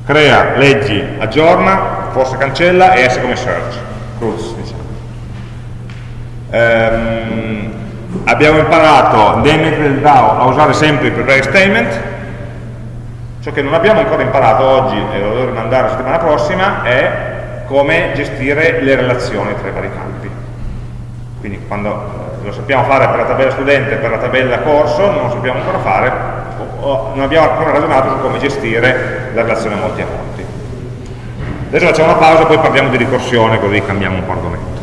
crea, leggi, aggiorna, forse cancella e S come search, CRUD diciamo ehm, abbiamo imparato nei metodi del DAO a usare sempre i prepare statement, ciò che non abbiamo ancora imparato oggi e lo devo rimandare la settimana prossima è come gestire le relazioni tra i vari campi. Quindi quando lo sappiamo fare per la tabella studente e per la tabella corso, non lo sappiamo ancora fare, non abbiamo ancora ragionato su come gestire la relazione molti a molti. Adesso facciamo una pausa, poi parliamo di ricorsione, così cambiamo un po' argomento.